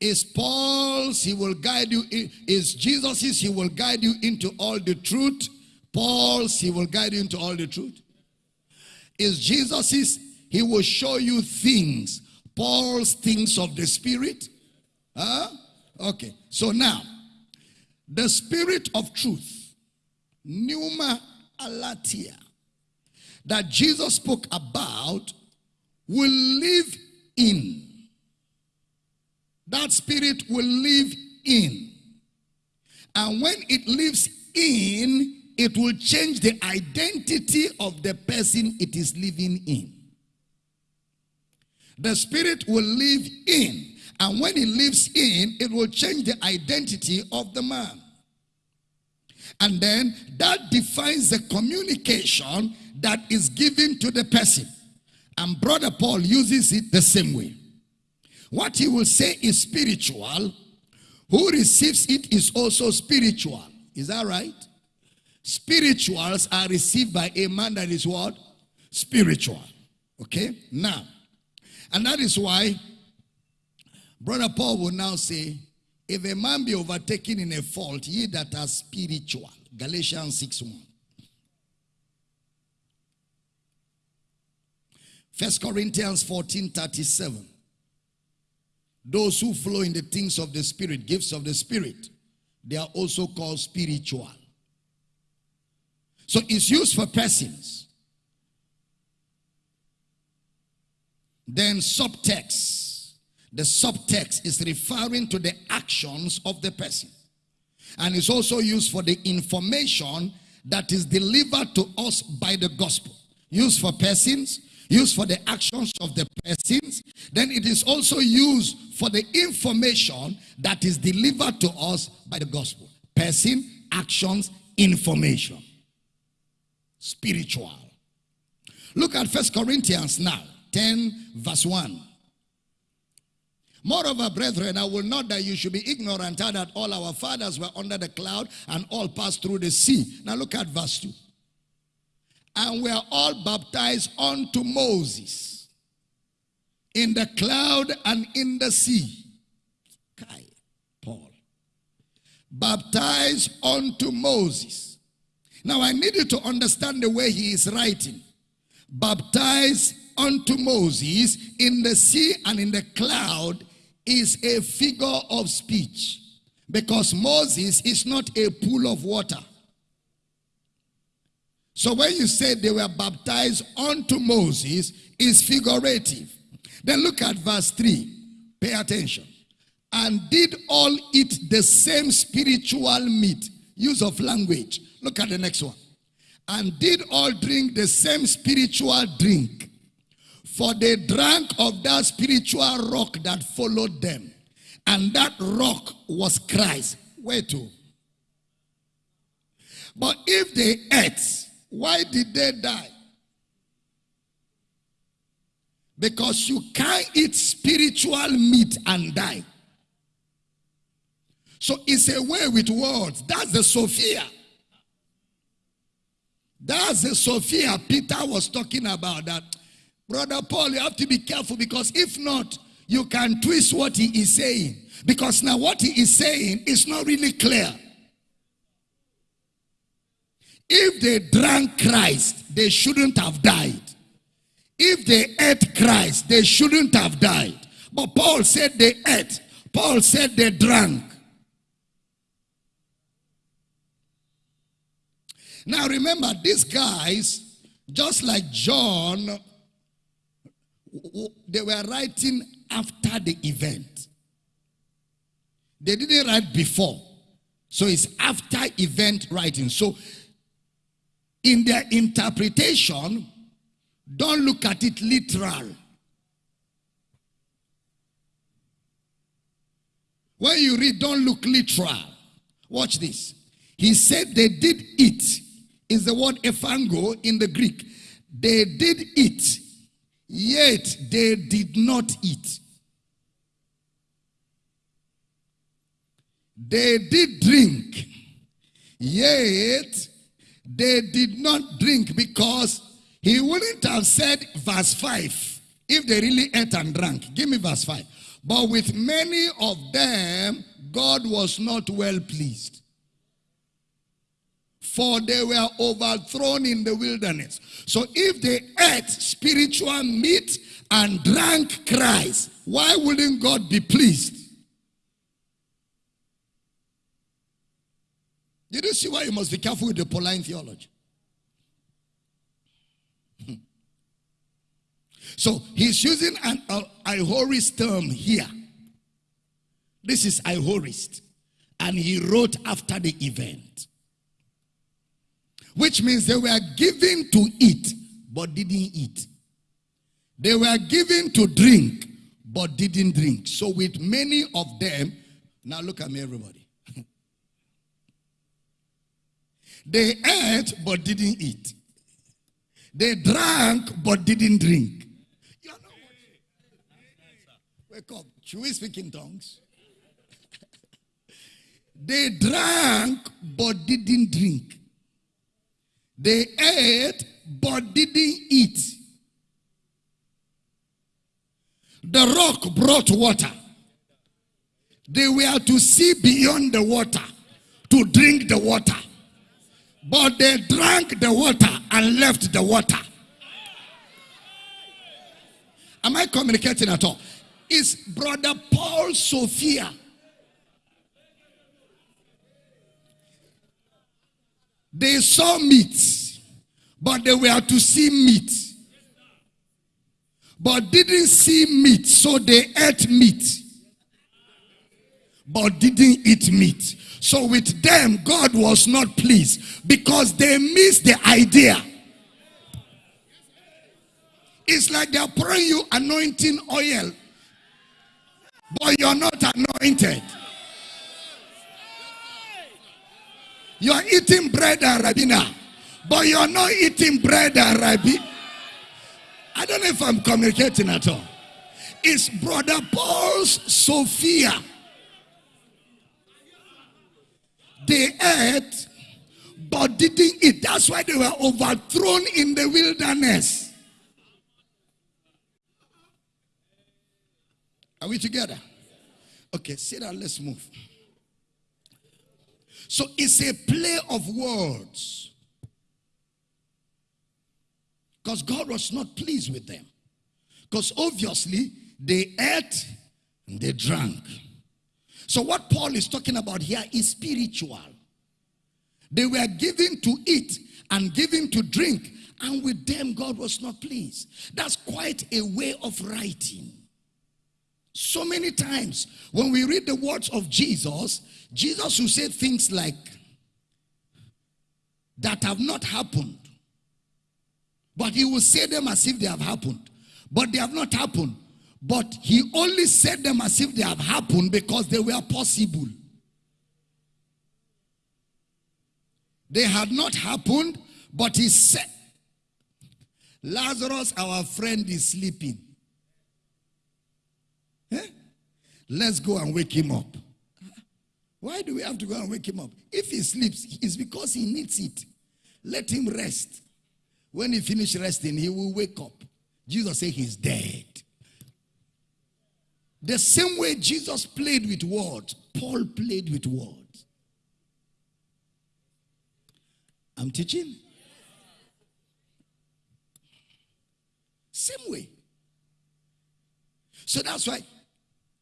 Is Paul's, he will guide you, in, is Jesus's, he will guide you into all the truth. Paul's, he will guide you into all the truth. Is Jesus's, he will show you things. Paul's things of the spirit. Huh? Okay. So now, the spirit of truth, pneuma aletheia, that Jesus spoke about will live in. That spirit will live in. And when it lives in, it will change the identity of the person it is living in. The spirit will live in. And when it lives in, it will change the identity of the man. And then that defines the communication that is given to the person. And Brother Paul uses it the same way. What he will say is spiritual. Who receives it is also spiritual. Is that right? Spirituals are received by a man that is what? Spiritual. Okay? Now, and that is why Brother Paul will now say, If a man be overtaken in a fault, ye that are spiritual. Galatians 6 1. First Corinthians 14 37. Those who flow in the things of the Spirit, gifts of the Spirit, they are also called spiritual. So it's used for persons. Then subtext. The subtext is referring to the actions of the person. And it's also used for the information that is delivered to us by the gospel. Used for persons, used for the actions of the persons. Then it is also used for the information that is delivered to us by the gospel. Person, actions, information. Spiritual. Look at First Corinthians now, 10 verse 1. Moreover, brethren, I will not that you should be ignorant that all our fathers were under the cloud and all passed through the sea. Now look at verse 2 and we are all baptized unto Moses in the cloud and in the sea. Kai, Paul. Baptized unto Moses. Now I need you to understand the way he is writing. Baptized unto Moses in the sea and in the cloud is a figure of speech because Moses is not a pool of water. So when you say they were baptized unto Moses, is figurative. Then look at verse 3. Pay attention. And did all eat the same spiritual meat. Use of language. Look at the next one. And did all drink the same spiritual drink. For they drank of that spiritual rock that followed them. And that rock was Christ. Where to? But if they ate why did they die? Because you can't eat spiritual meat and die. So it's a way with words. That's the Sophia. That's the Sophia Peter was talking about. That brother Paul, you have to be careful because if not, you can twist what he is saying. Because now what he is saying is not really clear. If they drank Christ, they shouldn't have died. If they ate Christ, they shouldn't have died. But Paul said they ate. Paul said they drank. Now remember, these guys, just like John, they were writing after the event. They didn't write before. So it's after event writing. So in their interpretation, don't look at it literal. When you read, don't look literal. Watch this. He said they did it. Is the word ephagon in the Greek. They did eat, yet they did not eat. They did drink, yet they did not drink because he wouldn't have said verse 5 if they really ate and drank. Give me verse 5. But with many of them, God was not well pleased. For they were overthrown in the wilderness. So if they ate spiritual meat and drank Christ, why wouldn't God be pleased? Did You see why you must be careful with the Pauline theology. so he's using an uh, Aorist term here. This is Aorist. And he wrote after the event. Which means they were given to eat, but didn't eat. They were given to drink, but didn't drink. So with many of them, now look at me everybody. They ate but didn't eat. They drank but didn't drink. You know Wake up. Should we speak in tongues? they drank but didn't drink. They ate but didn't eat. The rock brought water. They were to see beyond the water, to drink the water. But they drank the water and left the water. Am I communicating at all? Is brother Paul Sophia. They saw meat, but they were to see meat. But didn't see meat, so they ate meat but didn't eat meat. So with them, God was not pleased because they missed the idea. It's like they're pouring you anointing oil, but you're not anointed. You're eating bread and rabina, but you're not eating bread and rabbi. I don't know if I'm communicating at all. It's brother Paul's Sophia They ate, but didn't eat. That's why they were overthrown in the wilderness. Are we together? Okay, sit down, let's move. So it's a play of words. Because God was not pleased with them. Because obviously they ate and they drank. So what Paul is talking about here is spiritual. They were given to eat and given to drink, and with them God was not pleased. That's quite a way of writing. So many times when we read the words of Jesus, Jesus will say things like, that have not happened. But he will say them as if they have happened. But they have not happened. But he only said them as if they have happened because they were possible. They had not happened, but he said, Lazarus, our friend, is sleeping. Eh? Let's go and wake him up. Why do we have to go and wake him up? If he sleeps, it's because he needs it. Let him rest. When he finish resting, he will wake up. Jesus said he's dead. The same way Jesus played with words, Paul played with words. I'm teaching. Same way. So that's why,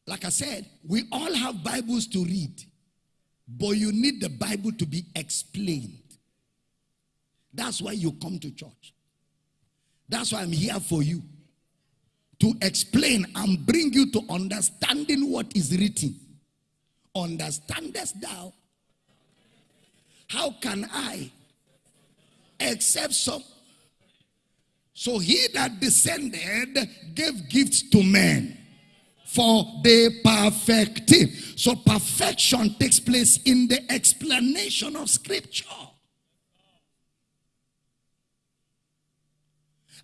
like I said, we all have Bibles to read, but you need the Bible to be explained. That's why you come to church. That's why I'm here for you to explain and bring you to understanding what is written. Understandest thou? How can I accept some? So he that descended gave gifts to men for the perfecting. So perfection takes place in the explanation of scripture.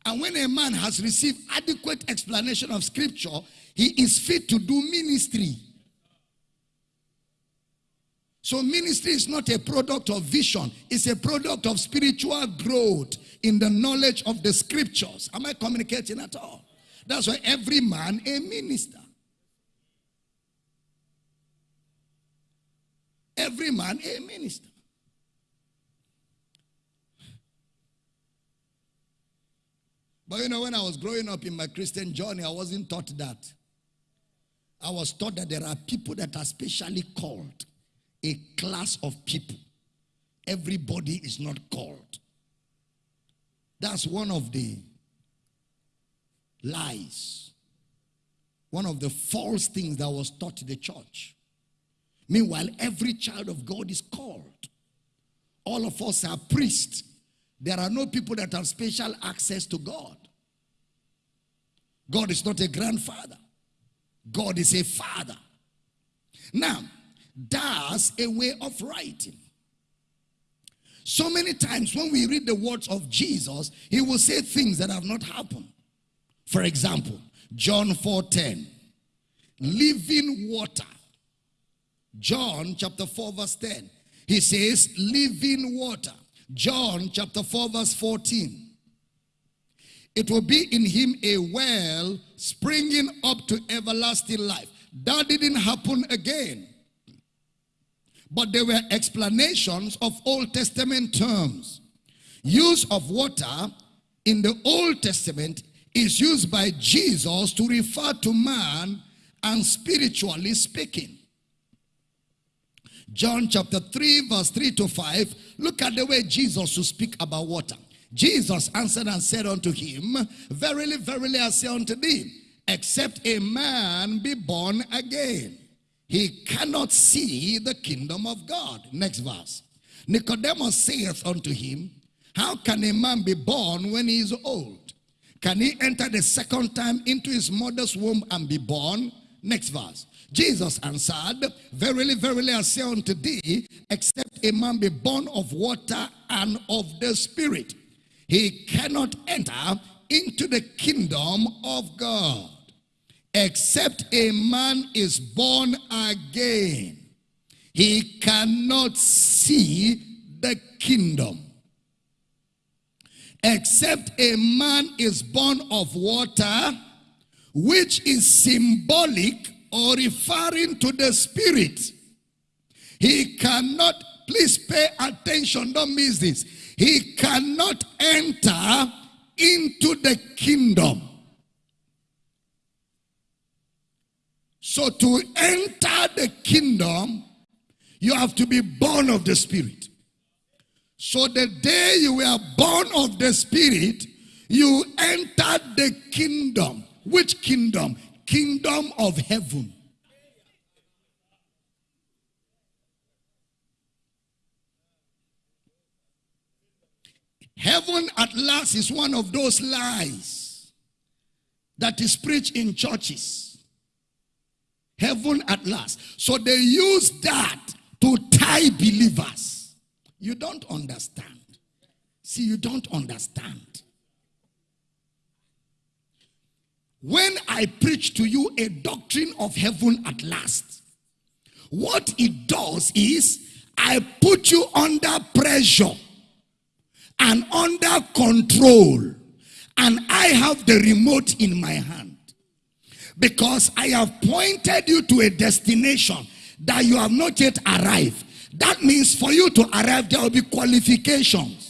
And when a man has received adequate explanation of scripture, he is fit to do ministry. So ministry is not a product of vision. It's a product of spiritual growth in the knowledge of the scriptures. Am I communicating at all? That's why every man a minister. Every man a minister. But you know, when I was growing up in my Christian journey, I wasn't taught that. I was taught that there are people that are specially called, a class of people. Everybody is not called. That's one of the lies, one of the false things that was taught to the church. Meanwhile, every child of God is called. All of us are priests. There are no people that have special access to God. God is not a grandfather. God is a father. Now, that's a way of writing. So many times when we read the words of Jesus, he will say things that have not happened. For example, John 4:10, living water. John chapter 4 verse 10. He says living water. John chapter 4 verse 14. It will be in him a well springing up to everlasting life. that didn't happen again. But there were explanations of Old Testament terms. Use of water in the Old Testament is used by Jesus to refer to man and spiritually speaking. John chapter 3 verse 3 to 5. Look at the way Jesus will speak about water. Jesus answered and said unto him, Verily, verily, I say unto thee, except a man be born again, he cannot see the kingdom of God. Next verse. Nicodemus saith unto him, How can a man be born when he is old? Can he enter the second time into his mother's womb and be born? Next verse. Jesus answered, Verily, verily, I say unto thee, except a man be born of water and of the Spirit, he cannot enter into the kingdom of God. Except a man is born again he cannot see the kingdom. Except a man is born of water which is symbolic or referring to the spirit he cannot please pay attention don't miss this he cannot enter into the kingdom So to enter the kingdom, you have to be born of the Spirit. So the day you were born of the Spirit, you entered the kingdom. Which kingdom? Kingdom of heaven. Heaven at last is one of those lies that is preached in churches. Heaven at last. So they use that to tie believers. You don't understand. See, you don't understand. When I preach to you a doctrine of heaven at last, what it does is I put you under pressure and under control, and I have the remote in my hand. Because I have pointed you to a destination that you have not yet arrived. That means for you to arrive, there will be qualifications.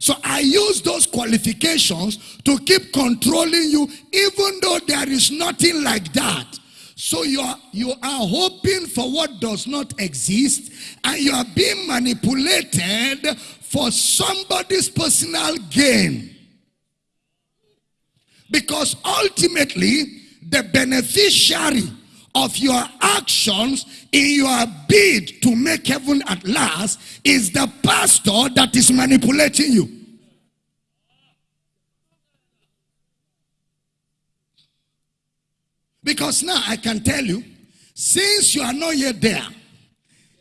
So I use those qualifications to keep controlling you, even though there is nothing like that. So you are, you are hoping for what does not exist, and you are being manipulated for somebody's personal gain. Because ultimately, the beneficiary of your actions in your bid to make heaven at last is the pastor that is manipulating you. Because now I can tell you, since you are not yet there,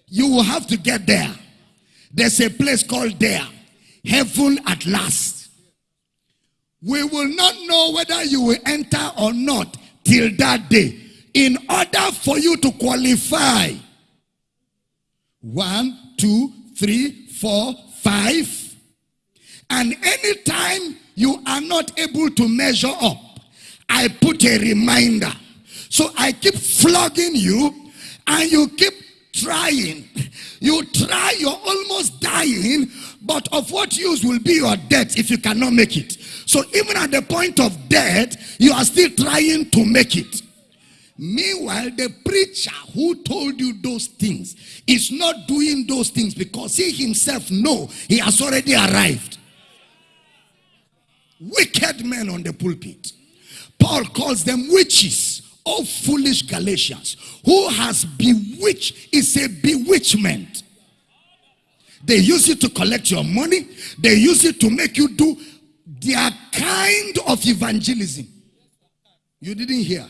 you will have to get there. There's a place called there, heaven at last. We will not know whether you will enter or not till that day in order for you to qualify. One, two, three, four, five. And anytime you are not able to measure up, I put a reminder. So I keep flogging you and you keep trying. You try, you're almost dying, but of what use will be your death if you cannot make it? So even at the point of death, you are still trying to make it. Meanwhile, the preacher who told you those things is not doing those things because he himself know he has already arrived. Wicked men on the pulpit. Paul calls them witches. Oh, foolish Galatians. Who has bewitched is a bewitchment. They use it to collect your money. They use it to make you do their kind of evangelism. You didn't hear.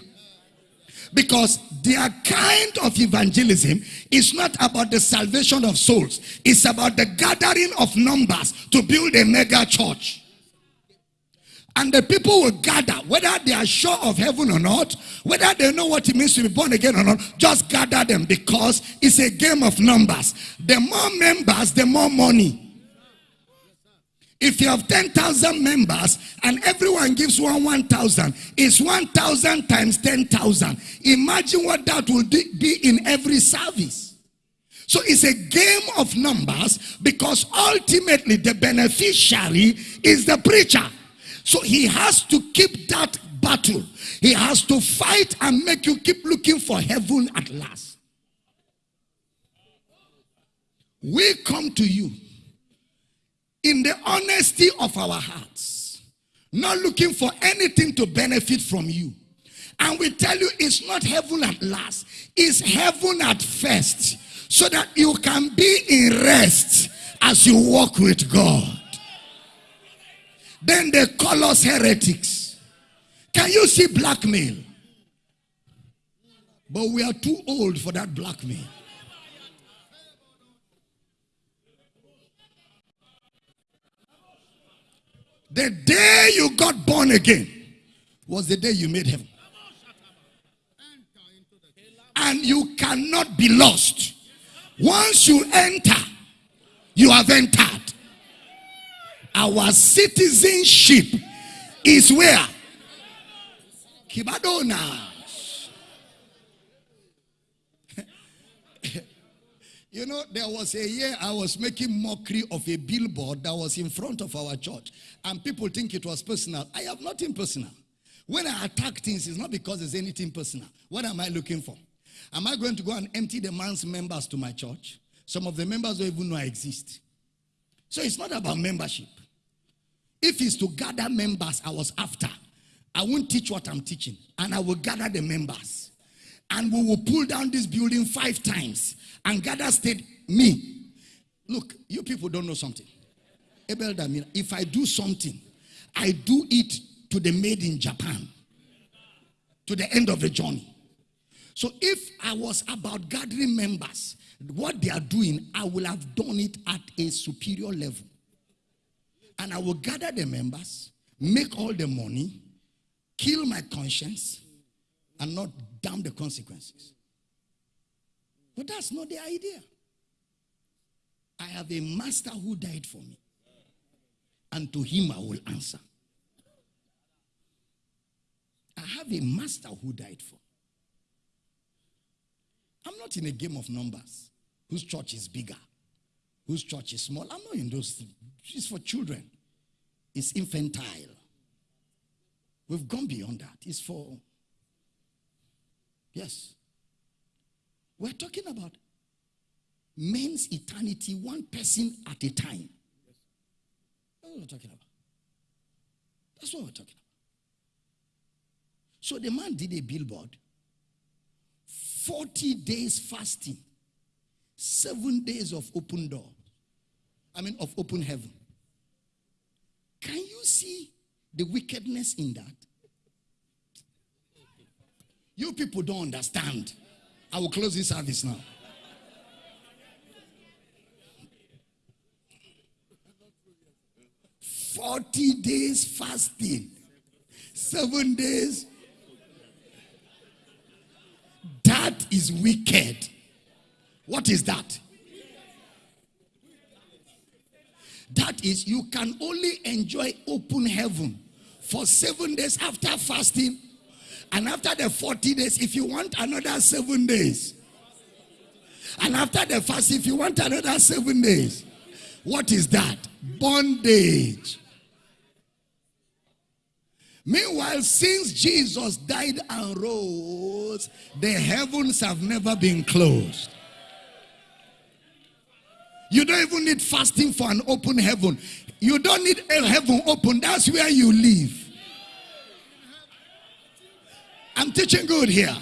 Because their kind of evangelism is not about the salvation of souls. It's about the gathering of numbers to build a mega church. And the people will gather, whether they are sure of heaven or not, whether they know what it means to be born again or not, just gather them because it's a game of numbers. The more members, the more money. If you have 10,000 members and everyone gives one 1,000, it's 1,000 times 10,000. Imagine what that will be in every service. So it's a game of numbers because ultimately the beneficiary is the preacher. So he has to keep that battle. He has to fight and make you keep looking for heaven at last. We come to you in the honesty of our hearts, not looking for anything to benefit from you. And we tell you it's not heaven at last, it's heaven at first, so that you can be in rest as you walk with God. Then they call us heretics. Can you see blackmail? But we are too old for that blackmail. The day you got born again was the day you made heaven. And you cannot be lost. Once you enter, you have entered. Our citizenship is where? Kibadona. You know, there was a year I was making mockery of a billboard that was in front of our church. And people think it was personal. I have nothing personal. When I attack things, it's not because there's anything personal. What am I looking for? Am I going to go and empty the man's members to my church? Some of the members don't even know I exist. So it's not about membership. If it's to gather members I was after, I won't teach what I'm teaching. And I will gather the members. And we will pull down this building five times and gather state me. Look, you people don't know something. Abel Damina, if I do something, I do it to the maid in Japan, to the end of the journey. So if I was about gathering members, what they are doing, I will have done it at a superior level. And I will gather the members, make all the money, kill my conscience, and not damn the consequences. But that's not the idea. I have a master who died for me. And to him I will answer. I have a master who died for. I'm not in a game of numbers. Whose church is bigger? Whose church is small? I'm not in those. It's for children. It's infantile. We've gone beyond that. It's for Yes. We're talking about men's eternity, one person at a time. That's what we're talking about. That's what we're talking about. So the man did a billboard 40 days fasting, seven days of open door. I mean, of open heaven. Can you see the wickedness in that? You people don't understand. I will close this service now. Forty days fasting, seven days. That is wicked. What is that? That is, you can only enjoy open heaven for seven days after fasting and after the 40 days, if you want another seven days. And after the fast, if you want another seven days. What is that? Bondage. Meanwhile, since Jesus died and rose, the heavens have never been closed. You don't even need fasting for an open heaven. You don't need a heaven open. That's where you live. I'm teaching good here.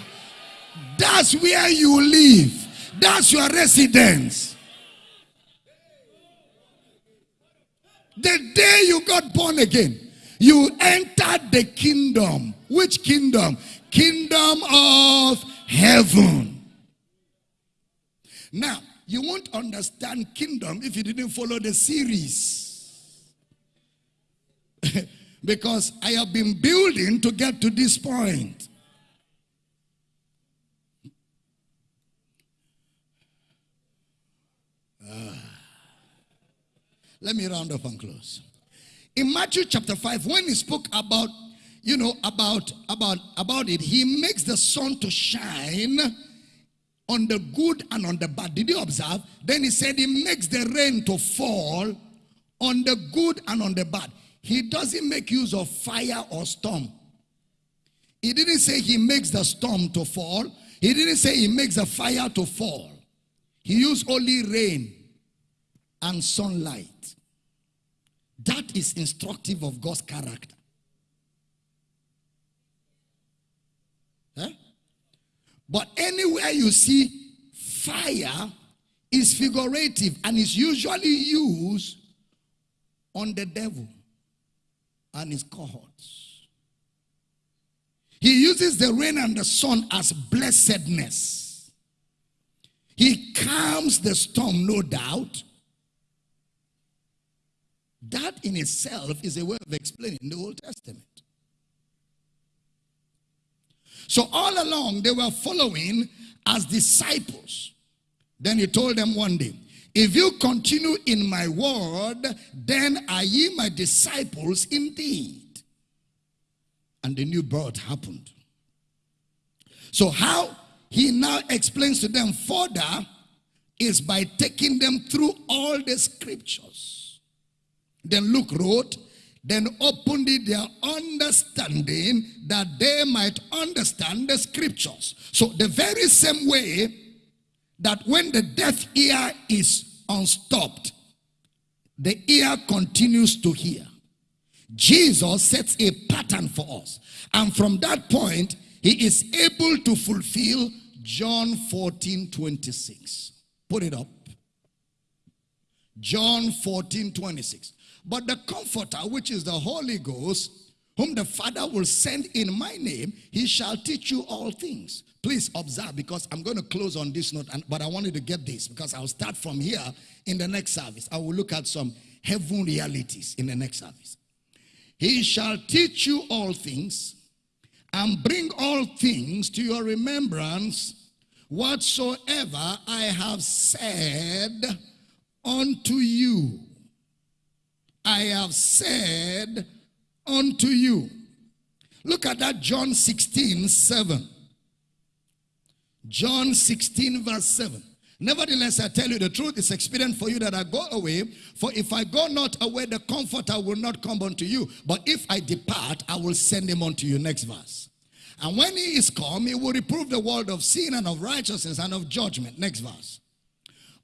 That's where you live. That's your residence. The day you got born again, you entered the kingdom. Which kingdom? Kingdom of heaven. Now, you won't understand kingdom if you didn't follow the series. because I have been building to get to this point. Ah. Let me round up and close. In Matthew chapter 5, when he spoke about, you know, about, about, about it, he makes the sun to shine on the good and on the bad. Did you observe? Then he said he makes the rain to fall on the good and on the bad. He doesn't make use of fire or storm. He didn't say he makes the storm to fall. He didn't say he makes the fire to fall. He used only rain and sunlight. That is instructive of God's character. Huh? But anywhere you see fire is figurative and is usually used on the devil and his cohorts. He uses the rain and the sun as blessedness. He calms the storm, no doubt. That in itself is a way of explaining the Old Testament. So all along they were following as disciples. Then he told them one day, if you continue in my word, then are ye my disciples indeed. And the new birth happened. So how he now explains to them further is by taking them through all the scriptures. Then Luke wrote, then opened their understanding that they might understand the scriptures. So the very same way that when the deaf ear is unstopped, the ear continues to hear. Jesus sets a pattern for us. And from that point, he is able to fulfill John 14, 26. Put it up. John 14, 26. But the Comforter, which is the Holy Ghost, whom the Father will send in my name, he shall teach you all things. Please observe because I'm going to close on this note, and, but I wanted to get this because I'll start from here in the next service. I will look at some heaven realities in the next service. He shall teach you all things and bring all things to your remembrance whatsoever I have said unto you. I have said unto you. Look at that John 16, 7. John 16, verse 7. Nevertheless, I tell you the truth is expedient for you that I go away. For if I go not away, the comforter will not come unto you. But if I depart, I will send him unto you. Next verse. And when he is come, he will reprove the world of sin and of righteousness and of judgment. Next verse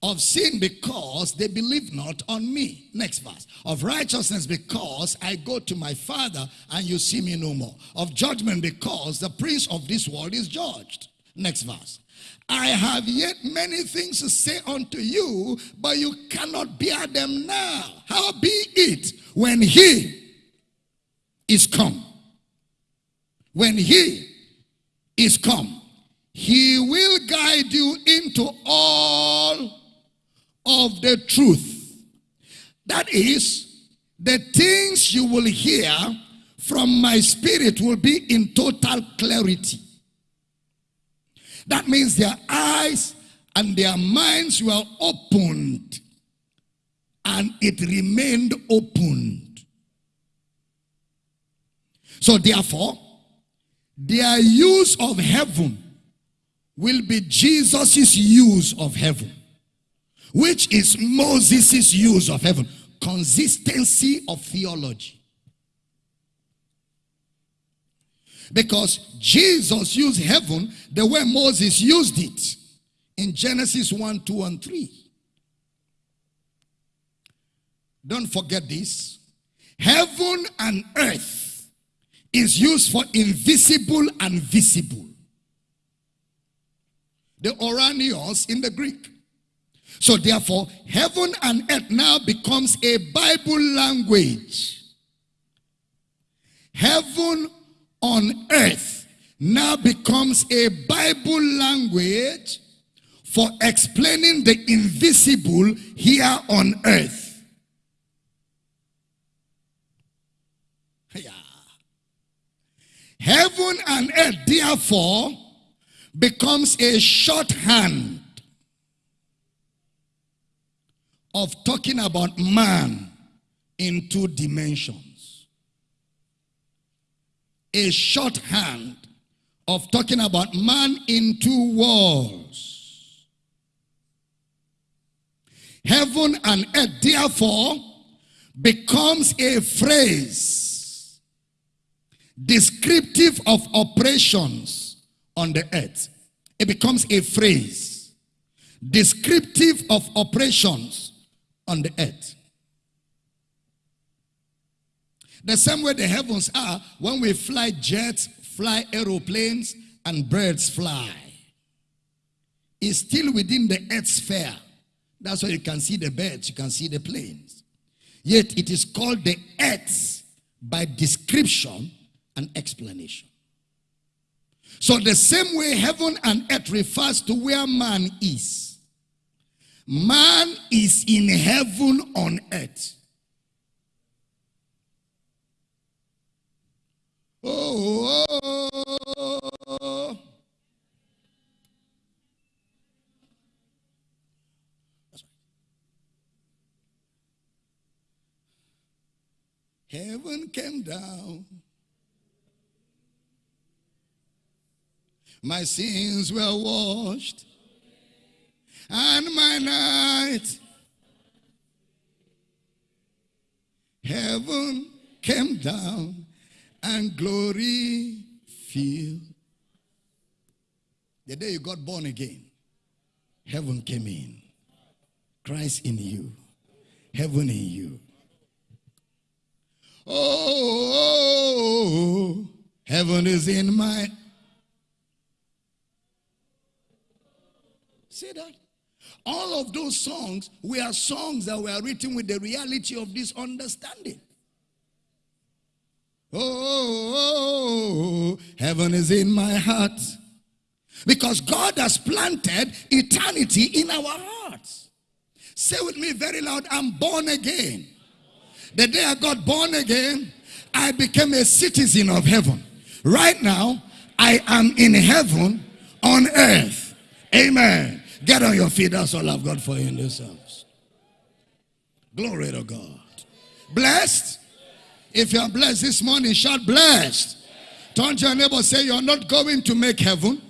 of sin because they believe not on me. Next verse. Of righteousness because I go to my Father and you see me no more. Of judgment because the prince of this world is judged. Next verse. I have yet many things to say unto you, but you cannot bear them now. How be it when he is come? When he is come, he will guide you into all of the truth. That is, the things you will hear from my spirit will be in total clarity. That means their eyes and their minds were opened and it remained opened. So therefore, their use of heaven will be Jesus's use of heaven which is Moses' use of heaven. Consistency of theology. Because Jesus used heaven the way Moses used it in Genesis 1, 2, and 3. Don't forget this. Heaven and earth is used for invisible and visible. The Ouranios in the Greek. So therefore, heaven and earth now becomes a Bible language. Heaven on earth now becomes a Bible language for explaining the invisible here on earth. Yeah. Heaven and earth, therefore, becomes a shorthand of talking about man in two dimensions. A shorthand of talking about man in two worlds. Heaven and earth, therefore, becomes a phrase descriptive of operations on the earth. It becomes a phrase descriptive of operations on the earth. The same way the heavens are when we fly jets, fly aeroplanes, and birds fly. Is still within the earth sphere. That's why you can see the birds, you can see the planes. Yet it is called the earth by description and explanation. So the same way heaven and earth refers to where man is. Man is in heaven on earth. Oh, oh, oh. Heaven came down. My sins were washed. And my night. Heaven came down and glory filled. The day you got born again, heaven came in. Christ in you, heaven in you. Oh, heaven is in my. See that? All of those songs were songs that were written with the reality of this understanding. Oh, heaven is in my heart. Because God has planted eternity in our hearts. Say with me very loud, I'm born again. The day I got born again, I became a citizen of heaven. Right now, I am in heaven on earth. Amen. Get on your feet. That's all I've got for you in this house. Glory to God. Blessed if you are blessed this morning, shout blessed. Turn to your neighbor, say you're not going to make heaven.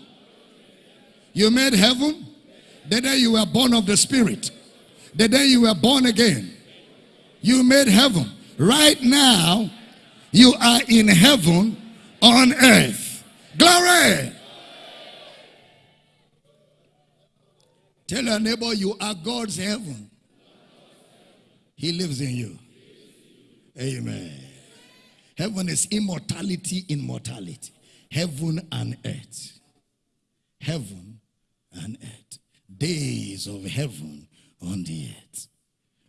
You made heaven the day you were born of the Spirit. The day you were born again. You made heaven. Right now, you are in heaven on earth. Glory. Tell your neighbor you are God's heaven. He lives in you. Amen. Heaven is immortality in mortality. Heaven and earth. Heaven and earth. Days of heaven on the earth.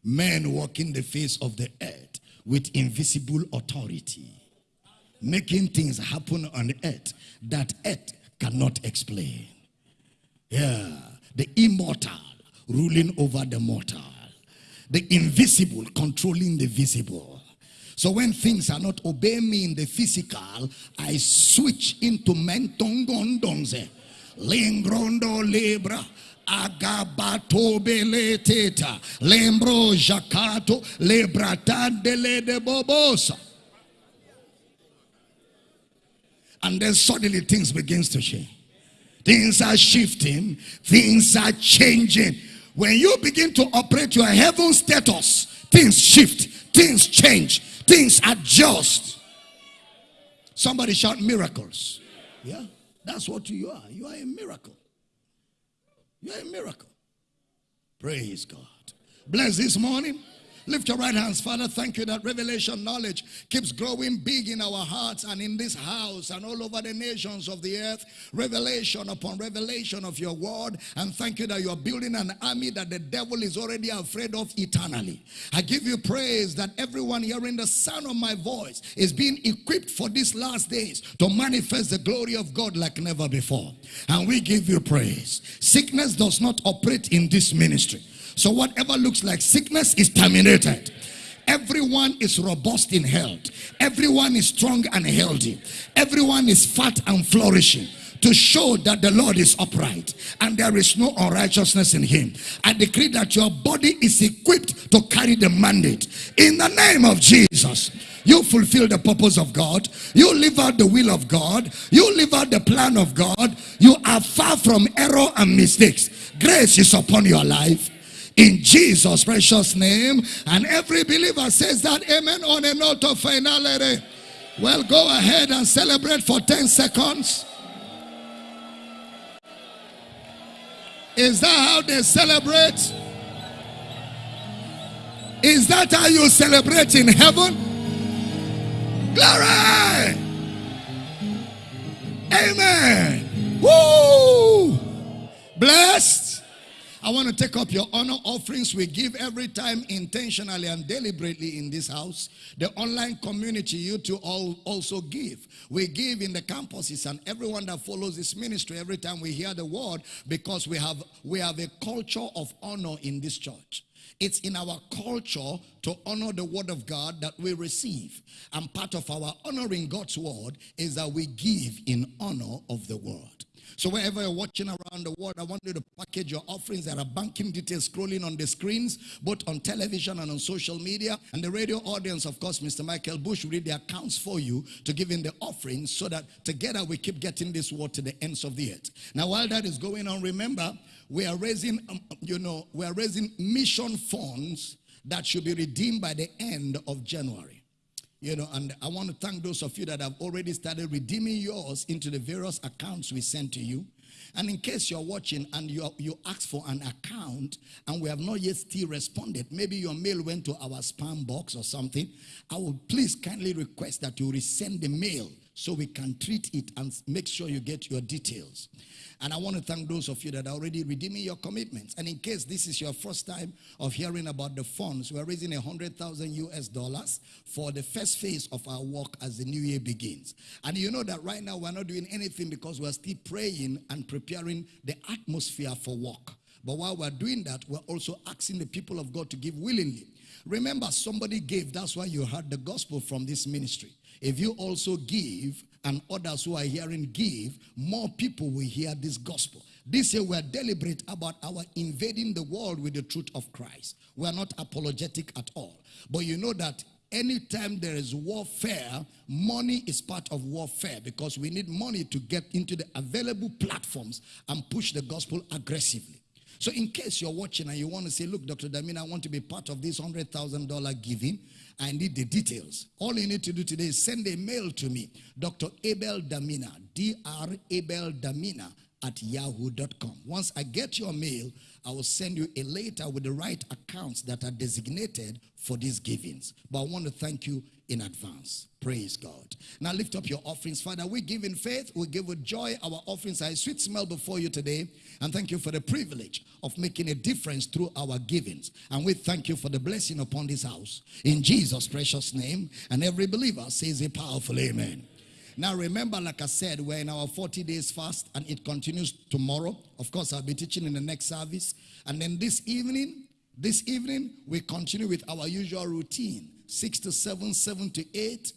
Men walking the face of the earth with invisible authority. Making things happen on earth that earth cannot explain. Yeah. The immortal ruling over the mortal. The invisible controlling the visible so when things are not obeying me in the physical, I switch into mentongondonze. Lingrondo libra. Agabato beleteta. Lembro jacato. Lebratandele de bobosa. And then suddenly things begins to change. Things are shifting. Things are changing. When you begin to operate your heaven status, things shift. Things change things adjust. Somebody shout miracles. Yeah, that's what you are. You are a miracle. You are a miracle. Praise God. Bless this morning. Lift your right hands, Father. Thank you that revelation knowledge keeps growing big in our hearts and in this house and all over the nations of the earth. Revelation upon revelation of your word. And thank you that you are building an army that the devil is already afraid of eternally. I give you praise that everyone hearing the sound of my voice is being equipped for these last days to manifest the glory of God like never before. And we give you praise. Sickness does not operate in this ministry. So whatever looks like sickness is terminated. Everyone is robust in health. Everyone is strong and healthy. Everyone is fat and flourishing. to show that the Lord is upright and there is no unrighteousness in him. I decree that your body is equipped to carry the mandate in the name of Jesus. You fulfill the purpose of God. You live out the will of God. You live out the plan of God. You are far from error and mistakes. Grace is upon your life in Jesus' precious name. And every believer says that amen on a note of finality. Well, go ahead and celebrate for 10 seconds. Is that how they celebrate? Is that how you celebrate in heaven? Glory! Amen. Woo! Blessed I want to take up your honor offerings we give every time intentionally and deliberately in this house. The online community, you to all also give. We give in the campuses and everyone that follows this ministry every time we hear the word because we have we have a culture of honor in this church. It's in our culture to honor the word of God that we receive. And part of our honoring God's word is that we give in honor of the word. So wherever you're watching around the world, I want you to package your offerings. There are banking details scrolling on the screens, both on television and on social media. And the radio audience, of course, Mr. Michael Bush will read the accounts for you to give in the offerings so that together we keep getting this word to the ends of the earth. Now, while that is going on, remember, we are raising, um, you know, we are raising mission funds that should be redeemed by the end of January. You know, and I want to thank those of you that have already started redeeming yours into the various accounts we sent to you. And in case you're watching and you, you ask for an account and we have not yet still responded, maybe your mail went to our spam box or something, I will please kindly request that you resend the mail so we can treat it and make sure you get your details. And I want to thank those of you that are already redeeming your commitments. And in case this is your first time of hearing about the funds, we're raising a hundred thousand US dollars for the first phase of our work as the new year begins. And you know that right now we're not doing anything because we're still praying and preparing the atmosphere for work. But while we're doing that, we're also asking the people of God to give willingly. Remember, somebody gave. That's why you heard the gospel from this ministry. If you also give, and others who are hearing give, more people will hear this gospel. This year we are deliberate about our invading the world with the truth of Christ. We are not apologetic at all. But you know that anytime there is warfare, money is part of warfare because we need money to get into the available platforms and push the gospel aggressively. So in case you're watching and you want to say, look, Dr. Damina, I want to be part of this $100,000 giving, I need the details. All you need to do today is send a mail to me, Dr. Abel Damina, Dr. Abel Damina at yahoo.com. Once I get your mail, I will send you a letter with the right accounts that are designated for these givings. But I want to thank you in advance. Praise God. Now lift up your offerings. Father, we give in faith, we give with joy. Our offerings are a sweet smell before you today. And thank you for the privilege of making a difference through our givings. And we thank you for the blessing upon this house. In Jesus' precious name. And every believer says a powerful amen. Now remember, like I said, we're in our 40 days fast and it continues tomorrow. Of course, I'll be teaching in the next service. And then this evening, this evening, we continue with our usual routine. 6 to 7, 7 to 8,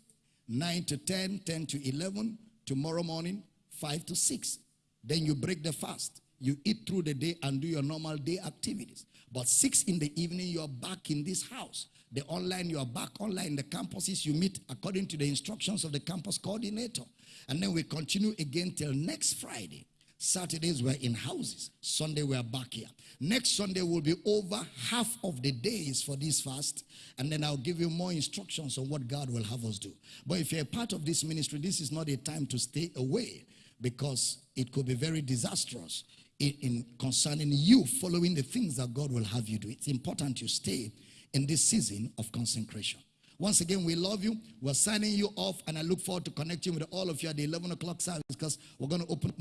9 to 10, 10 to 11. Tomorrow morning, 5 to 6. Then you break the fast. You eat through the day and do your normal day activities. But 6 in the evening, you're back in this house. The online, you are back online. The campuses, you meet according to the instructions of the campus coordinator. And then we continue again till next Friday. Saturdays we're in houses. Sunday we're back here. Next Sunday will be over half of the days for this fast. And then I'll give you more instructions on what God will have us do. But if you're a part of this ministry, this is not a time to stay away because it could be very disastrous in, in concerning you following the things that God will have you do. It's important you stay in this season of consecration. Once again, we love you. We're signing you off, and I look forward to connecting with all of you at the 11 o'clock service because we're going to open